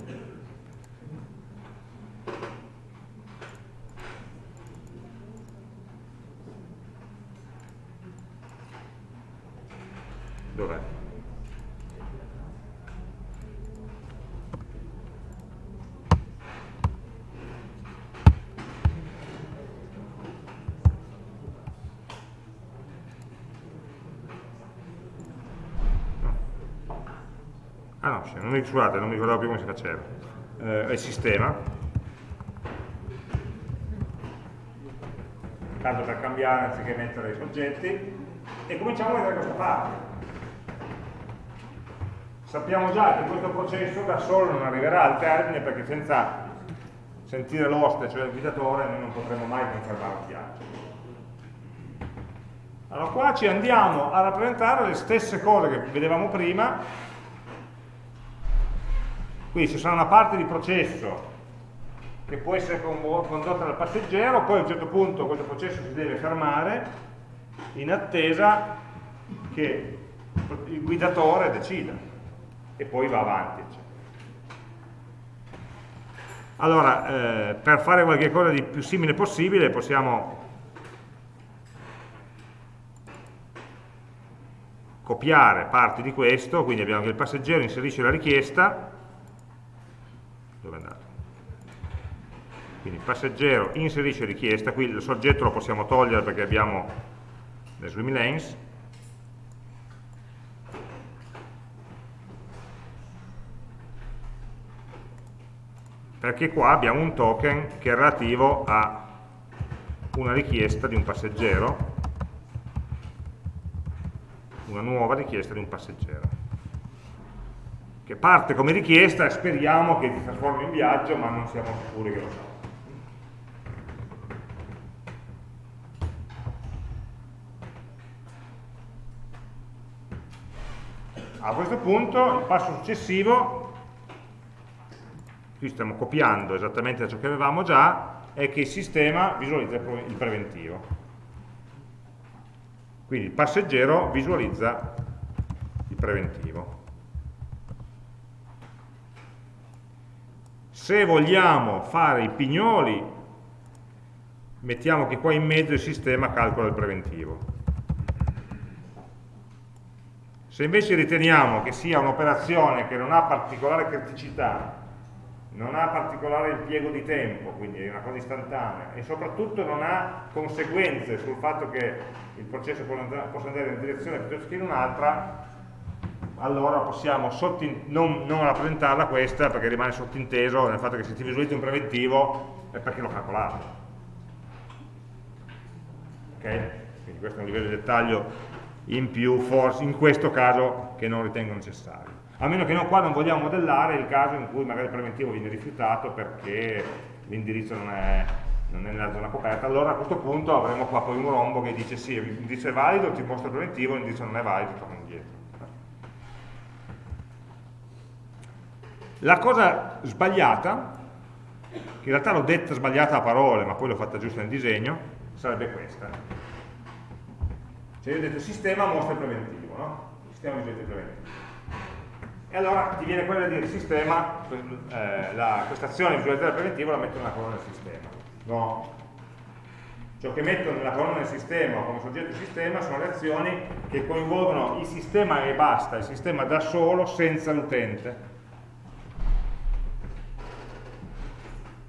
mi, scusate, non mi ricordavo più come si faceva, eh, il sistema, tanto per cambiare anziché mettere i soggetti, e cominciamo a vedere questa parte. Sappiamo già che questo processo da solo non arriverà al termine perché senza sentire l'oste, cioè il guidatore, noi non potremo mai confermare il viaggio. Allora qua ci andiamo a rappresentare le stesse cose che vedevamo prima, quindi ci sarà una parte di processo che può essere condotta dal passeggero, poi a un certo punto questo processo si deve fermare in attesa che il guidatore decida e poi va avanti. Allora, eh, per fare qualche cosa di più simile possibile possiamo copiare parti di questo, quindi abbiamo che il passeggero inserisce la richiesta dove è andato? Quindi passeggero inserisce richiesta, qui il soggetto lo possiamo togliere perché abbiamo le swim lanes, perché qua abbiamo un token che è relativo a una richiesta di un passeggero, una nuova richiesta di un passeggero che parte come richiesta e speriamo che si trasformi in viaggio, ma non siamo sicuri che lo sarà. A questo punto il passo successivo, qui stiamo copiando esattamente ciò che avevamo già, è che il sistema visualizza il preventivo. Quindi il passeggero visualizza il preventivo. Se vogliamo fare i pignoli, mettiamo che qua in mezzo il sistema calcola il preventivo. Se invece riteniamo che sia un'operazione che non ha particolare criticità, non ha particolare impiego di tempo, quindi è una cosa istantanea, e soprattutto non ha conseguenze sul fatto che il processo possa andare in una direzione piuttosto che in un'altra, allora possiamo non, non, rappresentarla questa perché rimane sottinteso nel fatto che se ti visualizzi un preventivo è perché l'ho calcolato. Ok? Quindi questo è un livello di dettaglio in più, forse in questo caso che non ritengo necessario. A meno che no, qua non vogliamo modellare il caso in cui magari il preventivo viene rifiutato perché l'indirizzo non è, non è nella zona coperta, allora a questo punto avremo qua poi un rombo che dice sì, l'indirizzo è valido, ti mostra il preventivo, l'indirizzo non è valido, torna indietro. La cosa sbagliata, che in realtà l'ho detta sbagliata a parole, ma poi l'ho fatta giusta nel disegno, sarebbe questa cioè io ho detto sistema mostra il preventivo, no? Sistema il preventivo. E allora ti viene quella di dire sistema, eh, questa azione di visualizzare il preventivo la metto nella colonna del sistema. No. Ciò che metto nella colonna del sistema o come soggetto sistema sono le azioni che coinvolgono il sistema e basta, il sistema da solo senza l'utente.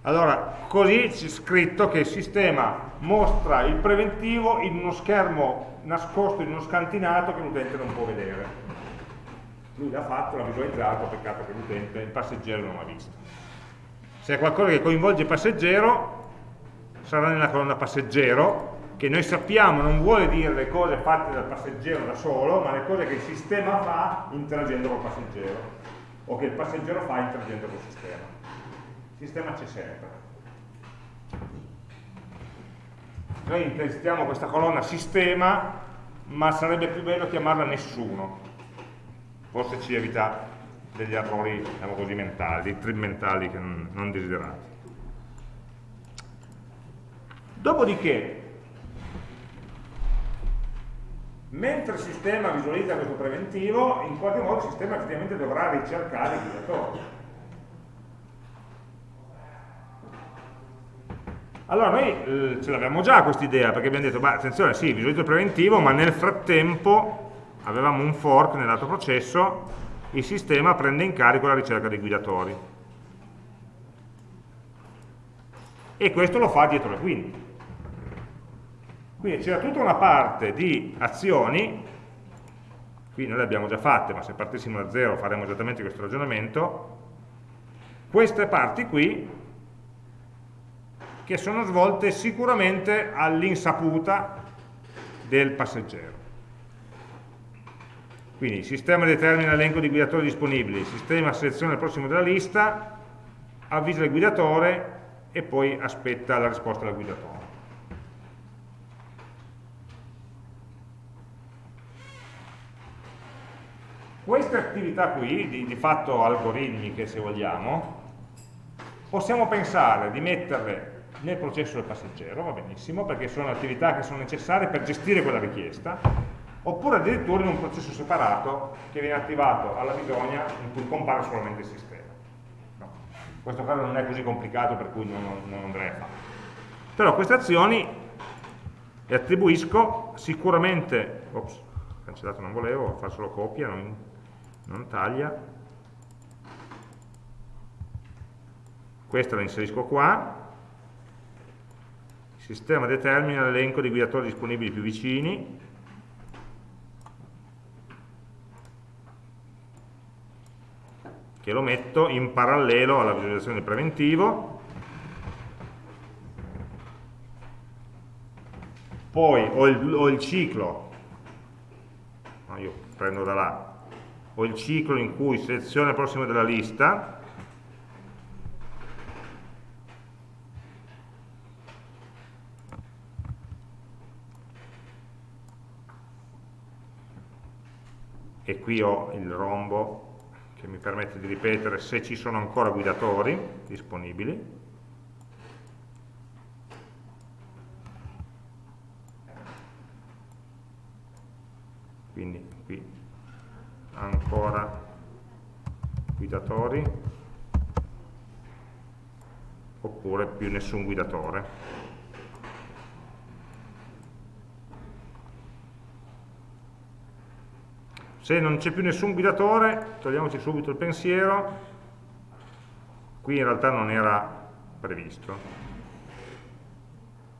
Allora, così c'è scritto che il sistema mostra il preventivo in uno schermo nascosto in uno scantinato che l'utente non può vedere. Lui l'ha fatto, l'ha visualizzato, peccato che l'utente, il passeggero non l'ha visto. Se è qualcosa che coinvolge il passeggero, sarà nella colonna passeggero, che noi sappiamo non vuole dire le cose fatte dal passeggero da solo, ma le cose che il sistema fa interagendo col passeggero, o che il passeggero fa interagendo col sistema. Il sistema c'è sempre. noi intestiamo questa colonna sistema ma sarebbe più bello chiamarla nessuno forse ci evita degli errori diciamo così mentali, dei trip mentali non, desiderati. Dopodiché mentre il sistema visualizza questo preventivo in qualche modo il sistema effettivamente dovrà ricercare i guidatori Allora noi eh, ce l'abbiamo già questa idea, perché abbiamo detto, beh, attenzione, sì, visualizzo il preventivo, ma nel frattempo avevamo un fork nell'altro processo, il sistema prende in carico la ricerca dei guidatori. E questo lo fa dietro le quinte. Quindi c'era tutta una parte di azioni, qui noi le abbiamo già fatte, ma se partissimo da zero faremo esattamente questo ragionamento, queste parti qui che sono svolte sicuramente all'insaputa del passeggero. Quindi il sistema determina l'elenco di guidatori disponibili, il sistema seleziona il prossimo della lista, avvisa il guidatore e poi aspetta la risposta del guidatore. Queste attività qui, di, di fatto algoritmiche se vogliamo, possiamo pensare di metterle nel processo del passeggero, va benissimo, perché sono attività che sono necessarie per gestire quella richiesta, oppure addirittura in un processo separato che viene attivato alla bisogna in cui compare solamente il sistema. No. In questo caso non è così complicato per cui non, non andrei a fare. Però queste azioni le attribuisco sicuramente, ops, cancellato non volevo, fa solo copia, non, non taglia, questa la inserisco qua, il sistema determina l'elenco di guidatori disponibili più vicini, che lo metto in parallelo alla visualizzazione del preventivo, poi ho il, ho il ciclo, no, io prendo da là, ho il ciclo in cui selezione il prossimo della lista, e qui ho il rombo che mi permette di ripetere se ci sono ancora guidatori disponibili. Quindi qui ancora guidatori oppure più nessun guidatore. Se non c'è più nessun guidatore togliamoci subito il pensiero. Qui in realtà non era previsto.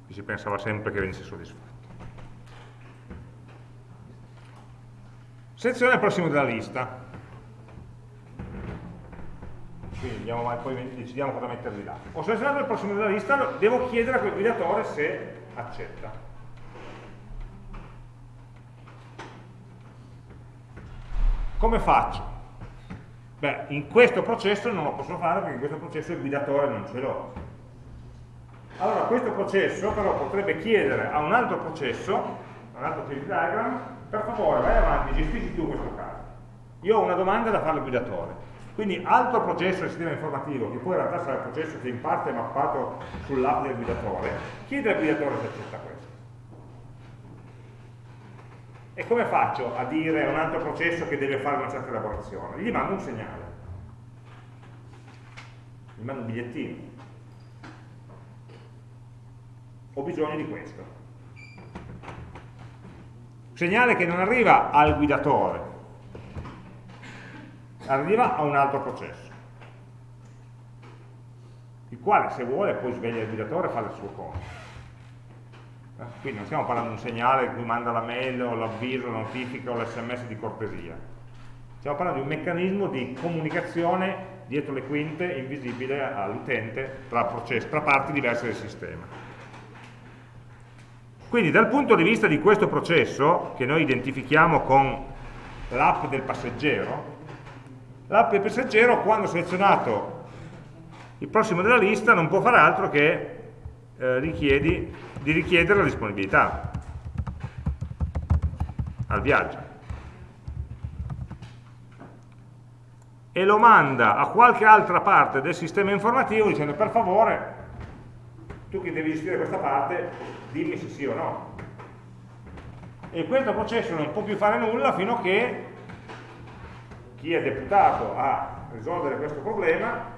Qui si pensava sempre che venisse soddisfatto. Selezione il prossimo della lista. Quindi andiamo, poi decidiamo cosa metterli là. Ho selezionato il prossimo della lista devo chiedere a quel guidatore se accetta Come faccio? Beh, in questo processo non lo posso fare perché in questo processo il guidatore non ce l'ho. Allora questo processo però potrebbe chiedere a un altro processo, a un altro change diagram, per favore vai avanti, gestisci tu questo caso. Io ho una domanda da fare al guidatore. Quindi altro processo del sistema informativo, che poi in realtà sarà il processo che in parte è mappato sull'app del guidatore, chiede al guidatore se accetta questo. E come faccio a dire a un altro processo che deve fare una certa elaborazione? Gli mando un segnale. Gli mando un bigliettino. Ho bisogno di questo. Segnale che non arriva al guidatore, arriva a un altro processo, il quale se vuole poi sveglia il guidatore e fa il suo compito. Quindi non stiamo parlando di un segnale che manda la mail o l'avviso, la notifica o l'sms di cortesia. Stiamo parlando di un meccanismo di comunicazione dietro le quinte, invisibile all'utente, tra, tra parti diverse del sistema. Quindi dal punto di vista di questo processo, che noi identifichiamo con l'app del passeggero, l'app del passeggero quando selezionato il prossimo della lista non può fare altro che eh, richiedi di richiedere la disponibilità al viaggio. E lo manda a qualche altra parte del sistema informativo dicendo per favore tu che devi gestire questa parte dimmi se sì o no. E questo processo non può più fare nulla fino a che chi è deputato a risolvere questo problema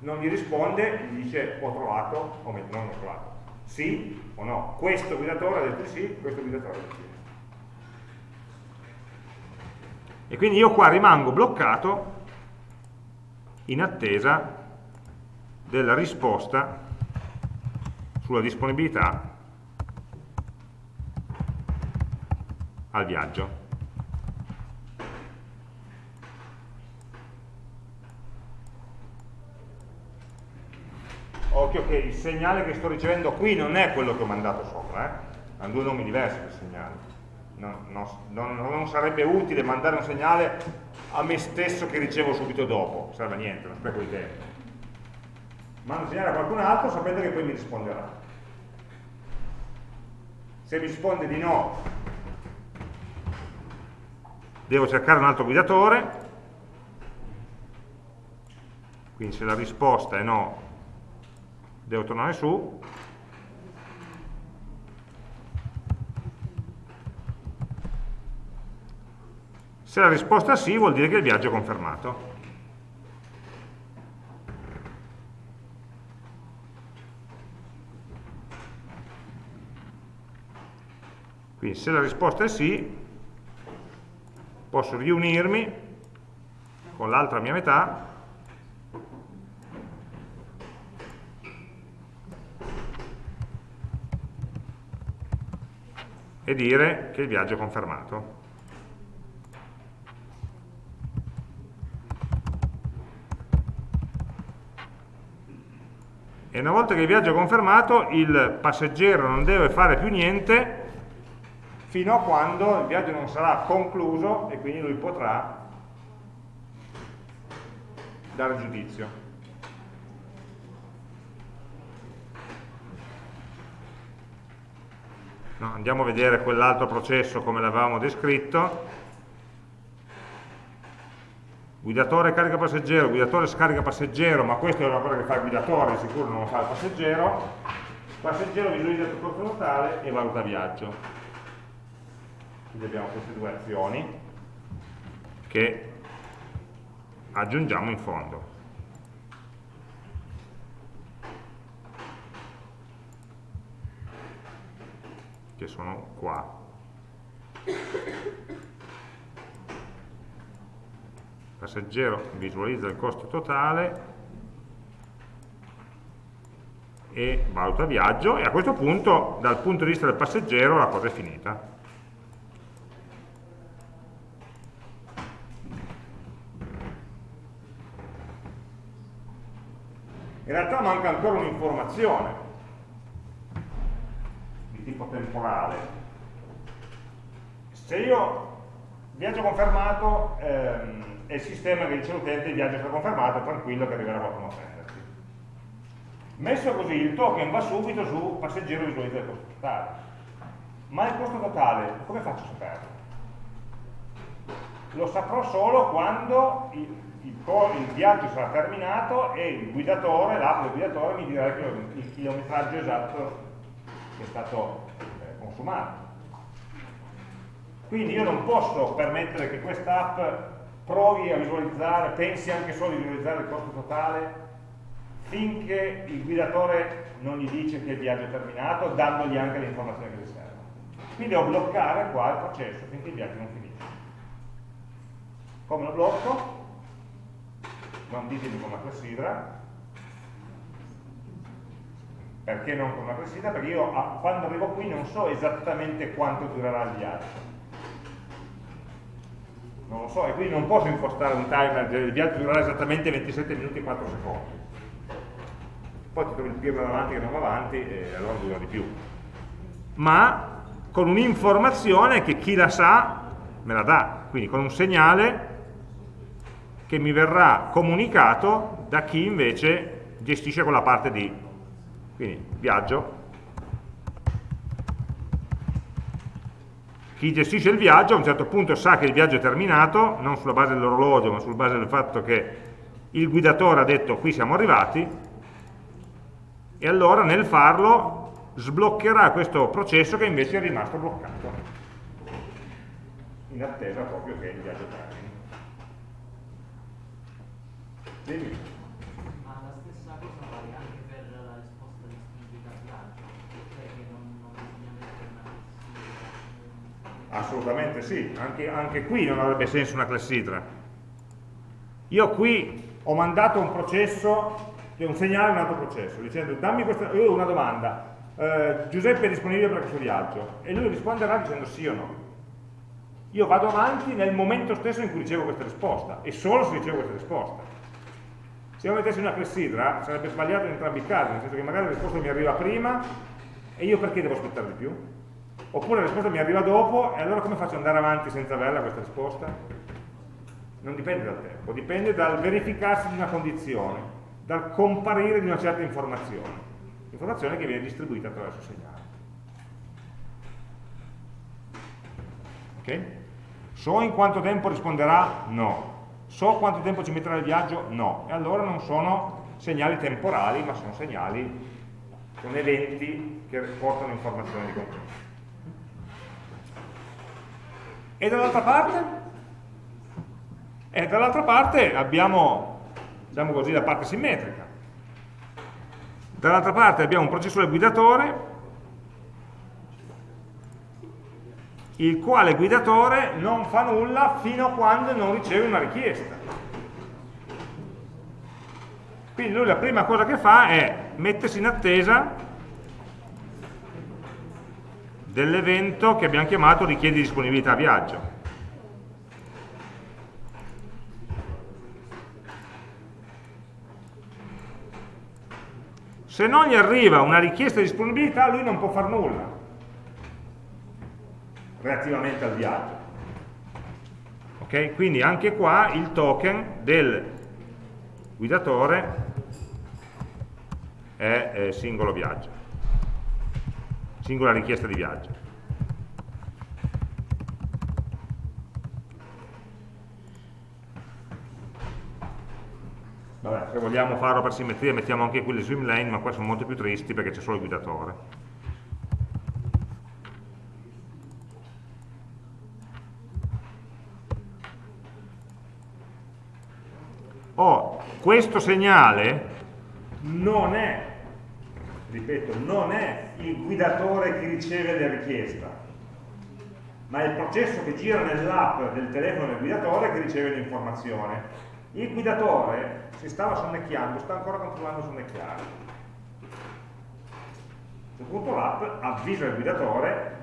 non gli risponde gli dice ho trovato o non ho trovato sì o no? Questo guidatore ha detto sì, questo guidatore ha detto sì. E quindi io qua rimango bloccato in attesa della risposta sulla disponibilità al viaggio. occhio che segnale che sto ricevendo qui non è quello che ho mandato sopra, eh? hanno due nomi diversi per segnale. Non, non, non, sarebbe utile mandare un segnale a me stesso che ricevo subito dopo, serve a niente, non spreco di tempo. Mando un segnale a qualcun altro sapendo che poi mi risponderà. Se risponde di no, devo cercare un altro guidatore, quindi se la risposta è no, devo tornare su. Se la risposta è sì vuol dire che il viaggio è confermato. Quindi se la risposta è sì posso riunirmi con l'altra mia metà e dire che il viaggio è confermato. E una volta che il viaggio è confermato, il passeggero non deve fare più niente fino a quando il viaggio non sarà concluso e quindi lui potrà dare giudizio. No, andiamo a vedere quell'altro processo come l'avevamo descritto. Guidatore carica passeggero, guidatore scarica passeggero, ma questa è una cosa che fa il guidatore, sicuro non lo fa il passeggero. passeggero visualizza il percorso totale e valuta viaggio. quindi abbiamo queste due azioni che aggiungiamo in fondo che sono qua. Passeggero visualizza il costo totale e valuta viaggio e a questo punto dal punto di vista del passeggero la cosa è finita. In realtà manca ancora un'informazione tipo temporale se io viaggio confermato ehm, è il sistema che dice all'utente viaggio stato confermato, tranquillo che arriverà qualcuno a prenderti. Messo così il token va subito su passeggero visualizza il costo totale. Ma il costo totale, come faccio a saperlo? Lo saprò solo quando il, il, il viaggio sarà terminato e il guidatore, l'app del guidatore mi dirà il chilometraggio esatto che è stato eh, consumato. Quindi io non posso permettere che questa app provi a visualizzare, pensi anche solo di visualizzare il costo totale finché il guidatore non gli dice che il viaggio è terminato, dandogli anche le informazioni che gli servono. Quindi devo bloccare qua il processo finché il viaggio non finisce. Come lo blocco? Non ditemi con una clessidra. Perché non con una clessidra? Perché io quando arrivo qui non so esattamente quanto durerà il viaggio non lo so, e quindi non posso impostare un timer, il viaggio durerà esattamente 27 minuti e 4 secondi. Poi ti trovi il pirla davanti che non va avanti e allora dura di più. Ma con un'informazione che chi la sa me la dà, quindi con un segnale che mi verrà comunicato da chi invece gestisce quella parte di quindi viaggio chi gestisce il viaggio a un certo punto sa che il viaggio è terminato, non sulla base dell'orologio, ma sulla base del fatto che il guidatore ha detto qui siamo arrivati, e allora nel farlo sbloccherà questo processo che invece è rimasto bloccato, in attesa proprio che il viaggio termini. Assolutamente sì, anche, anche qui non avrebbe senso una clessidra. Io qui ho mandato un processo, un segnale a un altro processo, dicendo dammi questa, io una domanda, eh, Giuseppe è disponibile per questo viaggio? E lui risponderà dicendo sì o no. Io vado avanti nel momento stesso in cui ricevo questa risposta, e solo se ricevo questa risposta. Se io mettessi una clessidra sarebbe sbagliato in entrambi i casi, nel senso che magari la risposta mi arriva prima e io perché devo aspettare di più? Oppure la risposta mi arriva dopo e allora come faccio ad andare avanti senza averla questa risposta? Non dipende dal tempo, dipende dal verificarsi di una condizione, dal comparire di una certa informazione, informazione che viene distribuita attraverso il segnale. Ok? So in quanto tempo risponderà? No. So quanto tempo ci metterà il viaggio? No. E allora non sono segnali temporali, ma sono segnali, sono eventi che portano informazioni di contenuto. E dall'altra parte? E dall'altra parte abbiamo, diciamo così, la parte simmetrica. Dall'altra parte abbiamo un processore guidatore, il quale guidatore non fa nulla fino a quando non riceve una richiesta. Quindi lui la prima cosa che fa è mettersi in attesa dell'evento che abbiamo chiamato richiedi disponibilità viaggio. Se non gli arriva una richiesta di disponibilità, lui non può fare nulla relativamente al viaggio. Ok? Quindi anche qua il token del guidatore è, è singolo viaggio singola richiesta di viaggio. Vabbè, se vogliamo farlo per simmetria mettiamo anche qui le swim lane, ma qua sono molto più tristi perché c'è solo il guidatore. Oh, questo segnale non è ripeto, non è il guidatore che riceve la richiesta, ma è il processo che gira nell'app del telefono del guidatore che riceve l'informazione. Il guidatore si stava sonnecchiando, sta ancora continuando a sonnecchiare. A questo punto l'app avvisa il guidatore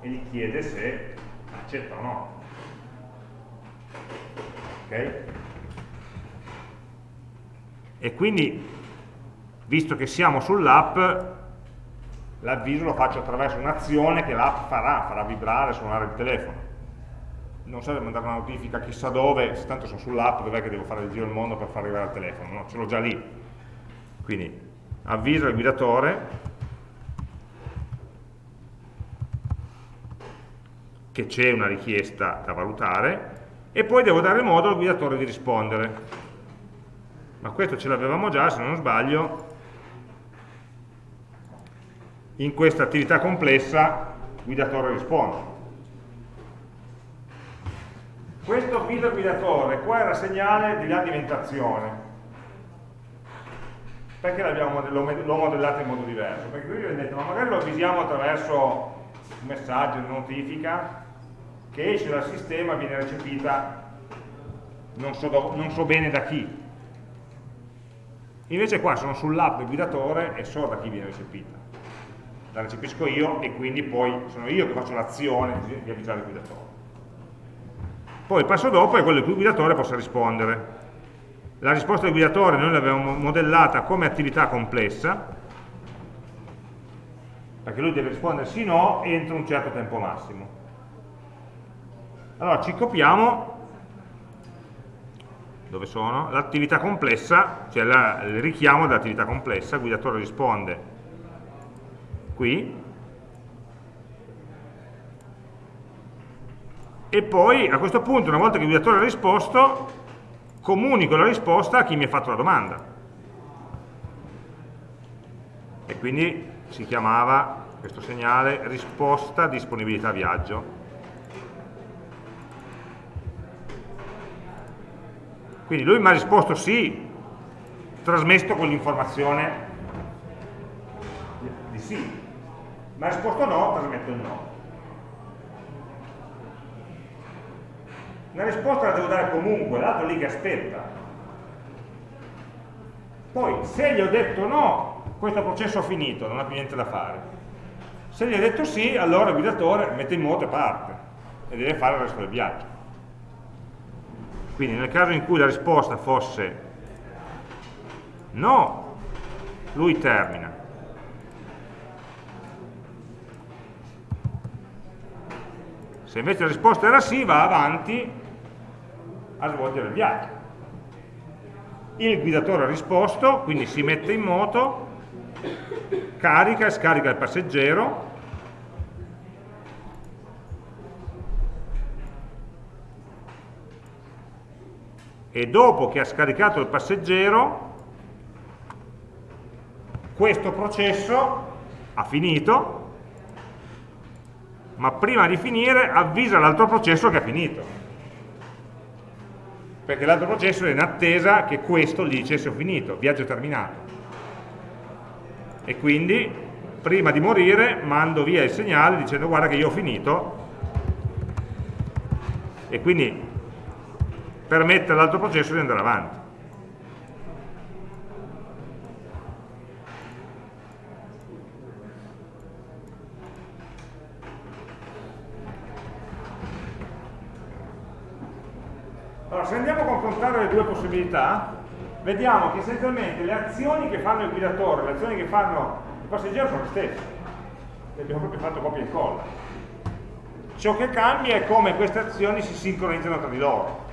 e gli chiede se accetta o no. Ok? E quindi, visto che siamo sull'app, l'avviso lo faccio attraverso un'azione che l'app farà, farà vibrare, suonare il telefono. Non serve mandare una notifica chissà dove, se tanto sono sull'app, dov'è che devo fare il giro del mondo per far arrivare al telefono? No, ce l'ho già lì. Quindi avviso il guidatore che c'è una richiesta da valutare e poi devo dare modo al guidatore di rispondere. Ma questo ce l'avevamo già, se non sbaglio, in questa attività complessa guidatore risponde. Questo avviso guidatore qua era segnale di alimentazione. Perché l'ho modellato in modo diverso? Perché qui vi ho detto, ma magari lo avvisiamo attraverso un messaggio, una notifica, che esce dal sistema e viene recepita non so, do, non so bene da chi. Invece qua sono sull'app del guidatore e so da chi viene recepita. La recepisco io e quindi poi sono io che faccio l'azione di avvisare il guidatore. Poi il passo dopo è quello cui il guidatore possa rispondere. La risposta del guidatore noi l'abbiamo modellata come attività complessa, perché lui deve rispondere sì o no entro un certo tempo massimo. Allora ci copiamo, dove sono? L'attività complessa, cioè la, il richiamo dell'attività complessa, il guidatore risponde qui, e poi a questo punto, una volta che il guidatore ha risposto, comunico la risposta a chi mi ha fatto la domanda. E quindi si chiamava questo segnale risposta disponibilità viaggio. Quindi lui mi ha risposto sì, trasmesso quell'informazione di sì, mi ha risposto no, trasmetto il no. Una risposta la devo dare comunque, l'altro lì che aspetta. Poi, se gli ho detto no, questo processo è finito, non ha più niente da fare. Se gli ho detto sì, allora il guidatore mette in moto e parte e deve fare il resto del viaggio. Quindi nel caso in cui la risposta fosse no, lui termina. Se invece la risposta era sì, va avanti a svolgere il viaggio. Il guidatore ha risposto, quindi si mette in moto, carica e scarica il passeggero e dopo che ha scaricato il passeggero questo processo ha finito ma prima di finire avvisa l'altro processo che ha finito. Perché l'altro processo è in attesa che questo gli dicesse ho finito, viaggio terminato. E quindi prima di morire mando via il segnale dicendo guarda che io ho finito. E quindi permette all'altro processo di andare avanti. Allora, se andiamo a confrontare le due possibilità, vediamo che essenzialmente le azioni che fanno il guidatore, le azioni che fanno il passeggero sono le stesse. Le abbiamo proprio fatto copia e incolla. Ciò che cambia è come queste azioni si sincronizzano tra di loro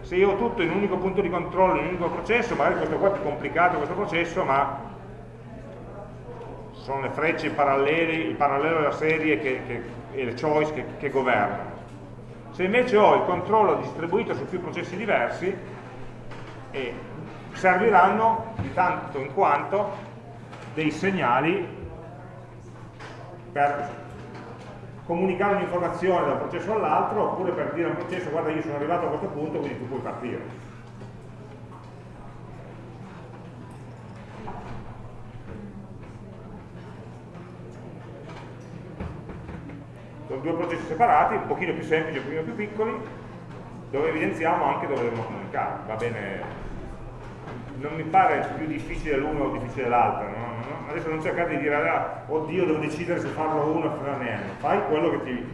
se io ho tutto in un unico punto di controllo, in un unico processo, magari questo qua è più complicato questo processo, ma sono le frecce parallele, il parallelo della serie che, che, e le choice che, che governano. Se invece ho il controllo distribuito su più processi diversi, eh, serviranno di tanto in quanto dei segnali per comunicare un'informazione da un processo all'altro oppure per dire a un processo guarda io sono arrivato a questo punto quindi tu puoi partire due processi separati, un pochino più semplici, un pochino più piccoli, dove evidenziamo anche dove dobbiamo comunicare, va bene. Non mi pare più difficile l'uno o difficile l'altro, no? adesso non cercate di dire ah, oddio devo decidere se farlo uno o farne n, fai quello che ti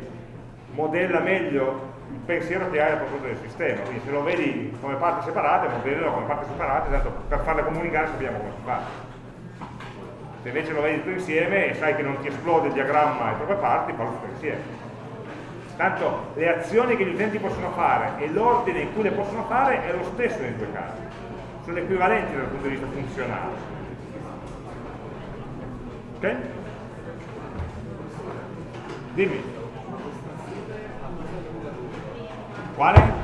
modella meglio il pensiero che hai a proposito del sistema, quindi se lo vedi come parti separate, modellalo come parti separate, tanto per farle comunicare sappiamo come si fa. Se invece lo vedi tutto insieme e sai che non ti esplode il diagramma in troppe parti, fallo tutto insieme. Tanto le azioni che gli utenti possono fare e l'ordine in cui le possono fare è lo stesso nei due casi sono equivalenti dal punto di vista funzionale. Ok? Dimmi. Quale?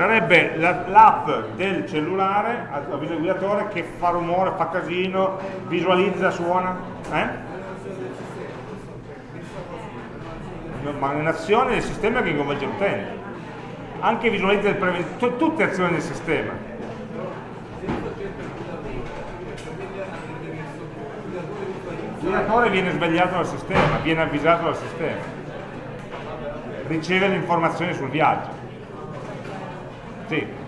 Sarebbe l'app del cellulare, avviso guidatore, che fa rumore, fa casino, visualizza, suona. Eh? Ma un'azione del sistema che coinvolge l'utente anche visualizza il preventivo, tutte azioni del sistema. Il guidatore viene svegliato dal sistema, viene avvisato dal sistema, riceve le informazioni sul viaggio. Sì.